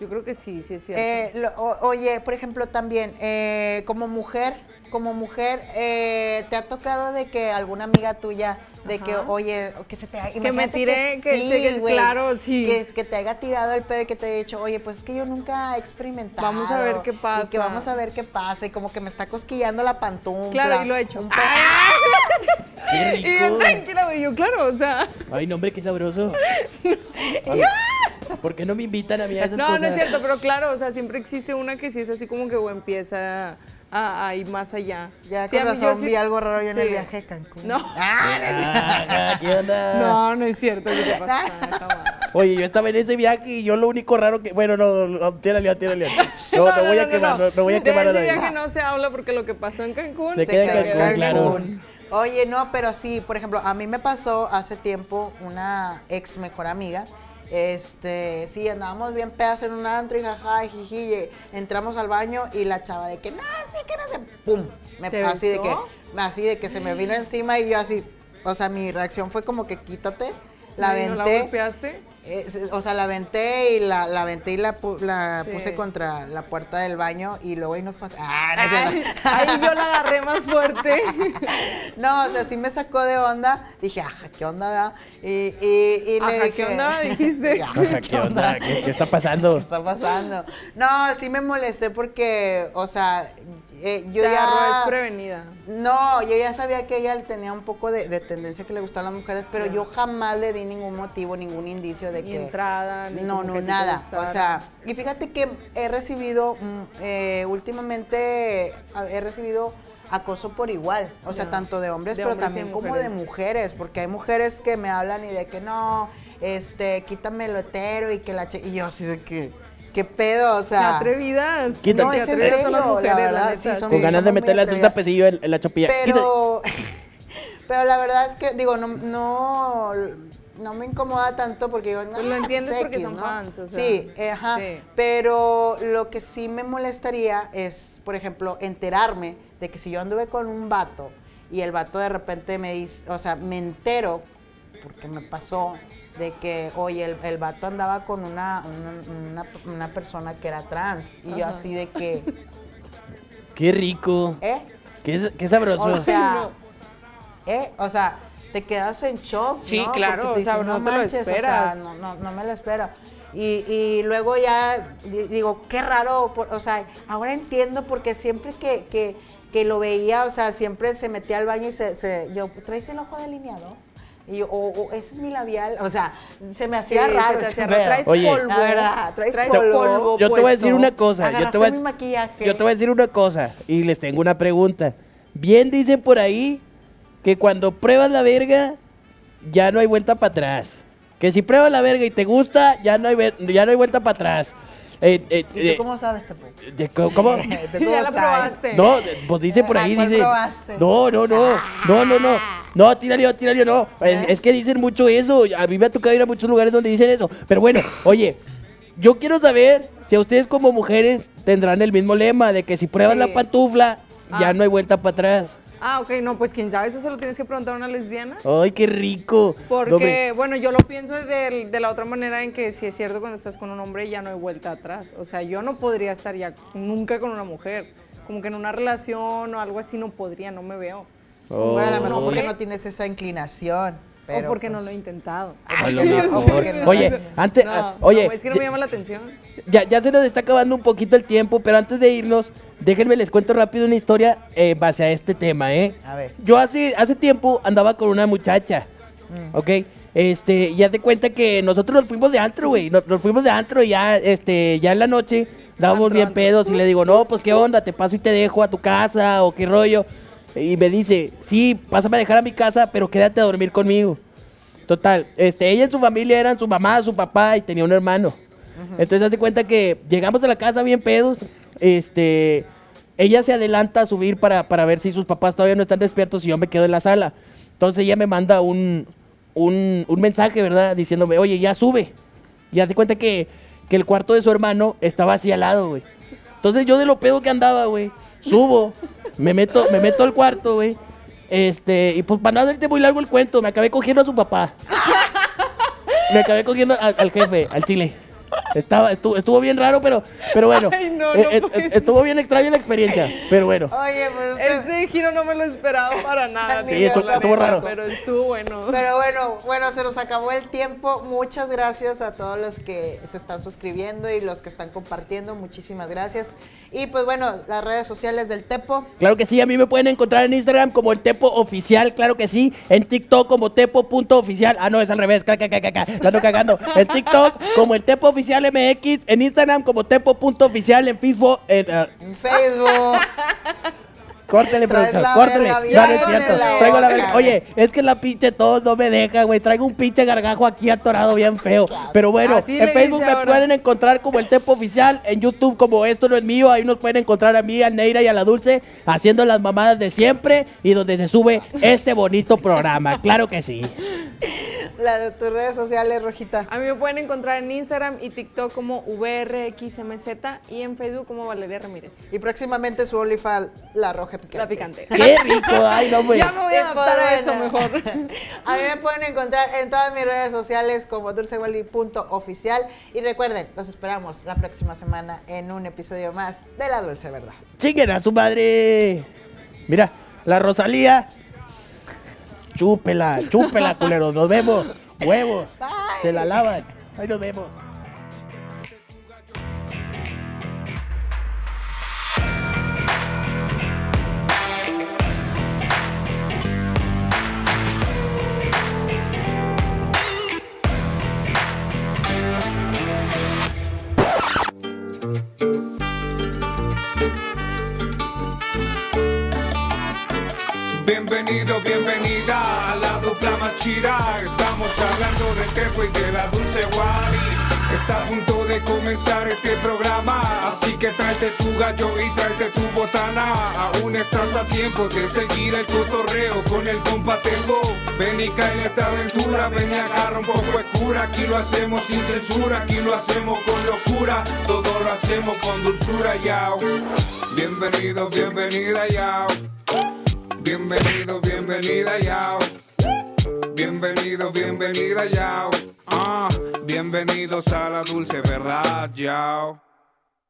Yo creo que sí, sí es cierto. Eh, lo- o- oye, por ejemplo, también, eh, como mujer, como mujer, eh, ¿te ha tocado de que alguna amiga tuya, de que, Ajá. oye, que se te haya- Que me imagínate tire, que- sí, que- güey, claro, sí. Que, que te haya tirado el pedo y que te haya dicho, oye, pues es que yo nunca he experimentado. Vamos a ver qué Y que pasa. vamos a ver qué pasa, y como que me está cosquillando la pantufla. claro, y lo he hecho. un Qué y bien rico. tranquila, güey. Yo, claro, o sea. Ay, no, hombre, qué sabroso. ¿Por qué no me invitan a mí a esas No, cosas? no es cierto, pero claro, o sea, siempre existe una que sí es así como que empieza a, a ir más allá. Ya Sí, con razón sí- vi algo raro yo en el sí. viaje a Cancún. No. Ah, ¿qué onda? No, no es cierto, ¿qué te pasa? Mal. Oye, yo estaba en ese viaje y yo lo único raro que. Bueno, no, no, tírale, tírale. No, no, voy a quemar, no, no voy a quemar a De ese nadie. viaje no se habla porque lo que pasó en Cancún Se Se queda en Cancún, claro. Cancún. Oye, no, pero sí, por ejemplo, a mí me pasó hace tiempo una ex mejor amiga. Este, sí, andábamos bien pedas en un antro y jaja, y jiji, entramos al baño y la chava de que, no, sí, que no sé, pum, me, ¿Te así de que, así de que se me vino encima y yo así, o sea, mi reacción fue como que quítate, la ¿Y ¿No la aventé, golpeaste? Eh, o sea, la aventé y la, la aventé y la, pu- la Sí. puse contra la puerta del baño y luego ahí nos fue, ah, no Ay, ahí yo la agarré más fuerte. No, o sea, sí me sacó de onda. Dije, ajá, ¿qué onda, verdad? Y, y, y le Ajá, dije... ¿qué onda? Dijiste. Ajá, ¿Qué onda? ¿Qué, qué está pasando? ¿Qué está pasando? No, sí me molesté porque, o sea, eh, yo Te agarró ya... desprevenida. No, yo ya sabía que ella tenía un poco de, de tendencia que le gustaban las mujeres, pero yo jamás le di ningún motivo, ningún indicio de Ni que... entrada, ni No, no, nada. O sea, y fíjate que he recibido, mm, eh, últimamente, he recibido acoso por igual. O sea, tanto de hombres, De pero hombres también como de mujeres. mujeres, porque hay mujeres que me hablan y de que no, este, quítame lo hetero y que la... che-". Y yo así de que, ¿qué pedo? O Qué sea... atrevidas. Quítate. No, Qué es en son las mujeres, la verdad, neta, sí, son- Con ganas de meterle un atrevidas. zapecillo en, en la chopilla. Quítate. Pero, pero la verdad es que, digo, no, no, no me incomoda tanto porque digo, Pues lo "Nah, entiendes pues, porque X", son ¿no? fans, o sea, sí, eh, ajá. sí. Pero lo que sí me molestaría es, por ejemplo, enterarme de que si yo anduve con un vato y el vato de repente me dice, o sea, me entero, porque me pasó, de que, oye, el, el vato andaba con una, una, una- una persona que era trans. Y yo así de que, Qué rico. ¿eh? Qué, qué sabroso. O sea, ¿eh? O sea, te quedas en shock, Sí, ¿no? claro, o sea, dices, no te lo manches, o sea, esperas. no, no, no me lo espero. Y, y luego ya di- digo, qué raro, por- o sea, ahora entiendo porque siempre que, que, que lo veía, o sea, siempre se metía al baño y se, se yo, ¿traes el ojo delineado? Y yo, o, o, ese es mi labial, o sea, se me hacía Sí, raro. se hacía raro. Traes Oye. polvo. La verdad, traes polvo. Yo te voy a decir una cosa. Yo te, voy a, mi maquillaje. yo te voy a decir una cosa. Y les tengo una pregunta. Bien dicen por ahí que cuando pruebas la verga, ya no hay vuelta para atrás. Que si pruebas la verga y te gusta, ya no hay, ya no hay vuelta para atrás. Eh, eh, ¿Y eh, tú cómo sabes, Tepo? ¿Cómo? ¿Tú Ya la probaste. No, pues dice por ahí, Ajá, ¿cuál dice. probaste? No, no, no, no, no, no. No, tírale, tírale, no. Es, es que dicen mucho eso. A mí me ha tocado ir a muchos lugares donde dicen eso. Pero bueno, oye, yo quiero saber si a ustedes como mujeres tendrán el mismo lema de que si pruebas Sí. la pantufla, ya Ah. no hay vuelta para atrás. Ah, ok, no, pues quién sabe, eso se lo tienes que preguntar a una lesbiana. Ay, qué rico. Porque, No, bueno, yo lo pienso de, de la otra manera en que si es cierto cuando estás con un hombre ya no hay vuelta atrás. O sea, yo no podría estar ya nunca con una mujer. Como que en una relación o algo así no podría, no me veo. Oh. Bueno, a lo mejor porque no tienes esa inclinación. pero, o porque no pues, lo he intentado. a lo no, mejor. no. Oye, antes, No, ah, oye, no, es que no ya- me llama la atención. ya, ya se nos está acabando un poquito el tiempo, pero antes de irnos, déjenme les cuento rápido una historia eh, en base a este tema, ¿eh? A ver. Yo hace, hace tiempo andaba con una muchacha, Mm. ¿ok? Este, ya te cuenta que nosotros nos fuimos de antro, güey. Nos, nos fuimos de antro y ya, este, ya en la noche dábamos bien pedos y le digo, no, pues qué onda, te paso y te dejo a tu casa o qué rollo. Y me dice, sí, pásame a dejar a mi casa, pero quédate a dormir conmigo. Total, este, ella y su familia eran su mamá, su papá y tenía un hermano. Entonces, hace cuenta que llegamos a la casa bien pedos. Este, ella se adelanta a subir para, para ver si sus papás todavía no están despiertos y yo me quedo en la sala. Entonces, ella me manda un, un, un mensaje, ¿verdad? Diciéndome, oye, ya sube. Y hace cuenta que, que el cuarto de su hermano estaba así al lado, güey. Entonces, yo de lo pedo que andaba, güey, subo, me meto, me meto al cuarto, güey. Este, y pues para no hacerte muy largo el cuento, me acabé cogiendo a su papá. Me acabé cogiendo al, al jefe, al chile. Estaba, estuvo, estuvo bien raro, pero, pero bueno. Ay, no, eh, no eh, eh, estuvo bien extraña la experiencia, pero bueno. Oye, pues usted- Ese giro no me lo esperaba para nada. Sí, estuvo- la estuvo raro. Pero estuvo bueno. Pero bueno, bueno, se nos acabó el tiempo. Muchas gracias a todos los que se están suscribiendo y los que están compartiendo. Muchísimas gracias. Y pues bueno, las redes sociales del Tepo. Claro que sí, a mí me pueden encontrar en Instagram como el Tepo Oficial, claro que sí. En TikTok como Tepo.oficial. Ah, no, es al revés, ca, ca, ca, ca, ca, la ando cagando. En TikTok como el Tepo Oficial MX. En Instagram como Tepo.oficial. En Facebook. En, ah, En Facebook. Córtele, producción, córtele. No, no es cierto. la Traigo la verga. Oye, es que la pinche tos no me deja, güey. Traigo un pinche gargajo aquí atorado bien feo. Pero bueno, Así en Facebook me ahora. pueden encontrar como el Tepo Oficial. En YouTube como Esto No Es Mío. Ahí nos pueden encontrar a mí, al Neira y a la Dulce haciendo las mamadas de siempre y donde se sube este bonito programa. Claro que sí. La de tus redes sociales, Rojita. A mí me pueden encontrar en Instagram y TikTok como VRXMZ y en Facebook como Valeria Ramírez. Y próximamente su OnlyFans, La Roja Picante. La picante. Qué rico. Ay, no, güey. Ya me voy a adaptar a eso bueno, mejor. A mí me pueden encontrar en todas mis redes sociales como dulcewally.oficial. Y recuerden, los esperamos la próxima semana en un episodio más de La Dulce Verdad. Chinguen a su madre. Mira, la Rosalía. Chúpela, chúpela, culero. Nos vemos. Huevos. Se la lavan. Ahí nos vemos. Bienvenido, bienvenida a la dupla más chida. Estamos hablando del tepo y de la dulce Wari. Está a punto de comenzar este programa. Así que tráete tu gallo y tráete tu botana. Aún estás a tiempo de seguir el cotorreo con el compa Tepo. Ven y cae en esta aventura. Ven y agarra un poco de cura. Aquí lo hacemos sin censura. Aquí lo hacemos con locura. Todo lo hacemos con dulzura, yao. Bienvenido, bienvenida, yao. Bienvenido, bienvenida, yao. Bienvenido, bienvenida, yao. Ah, bienvenidos a la dulce verdad, yao.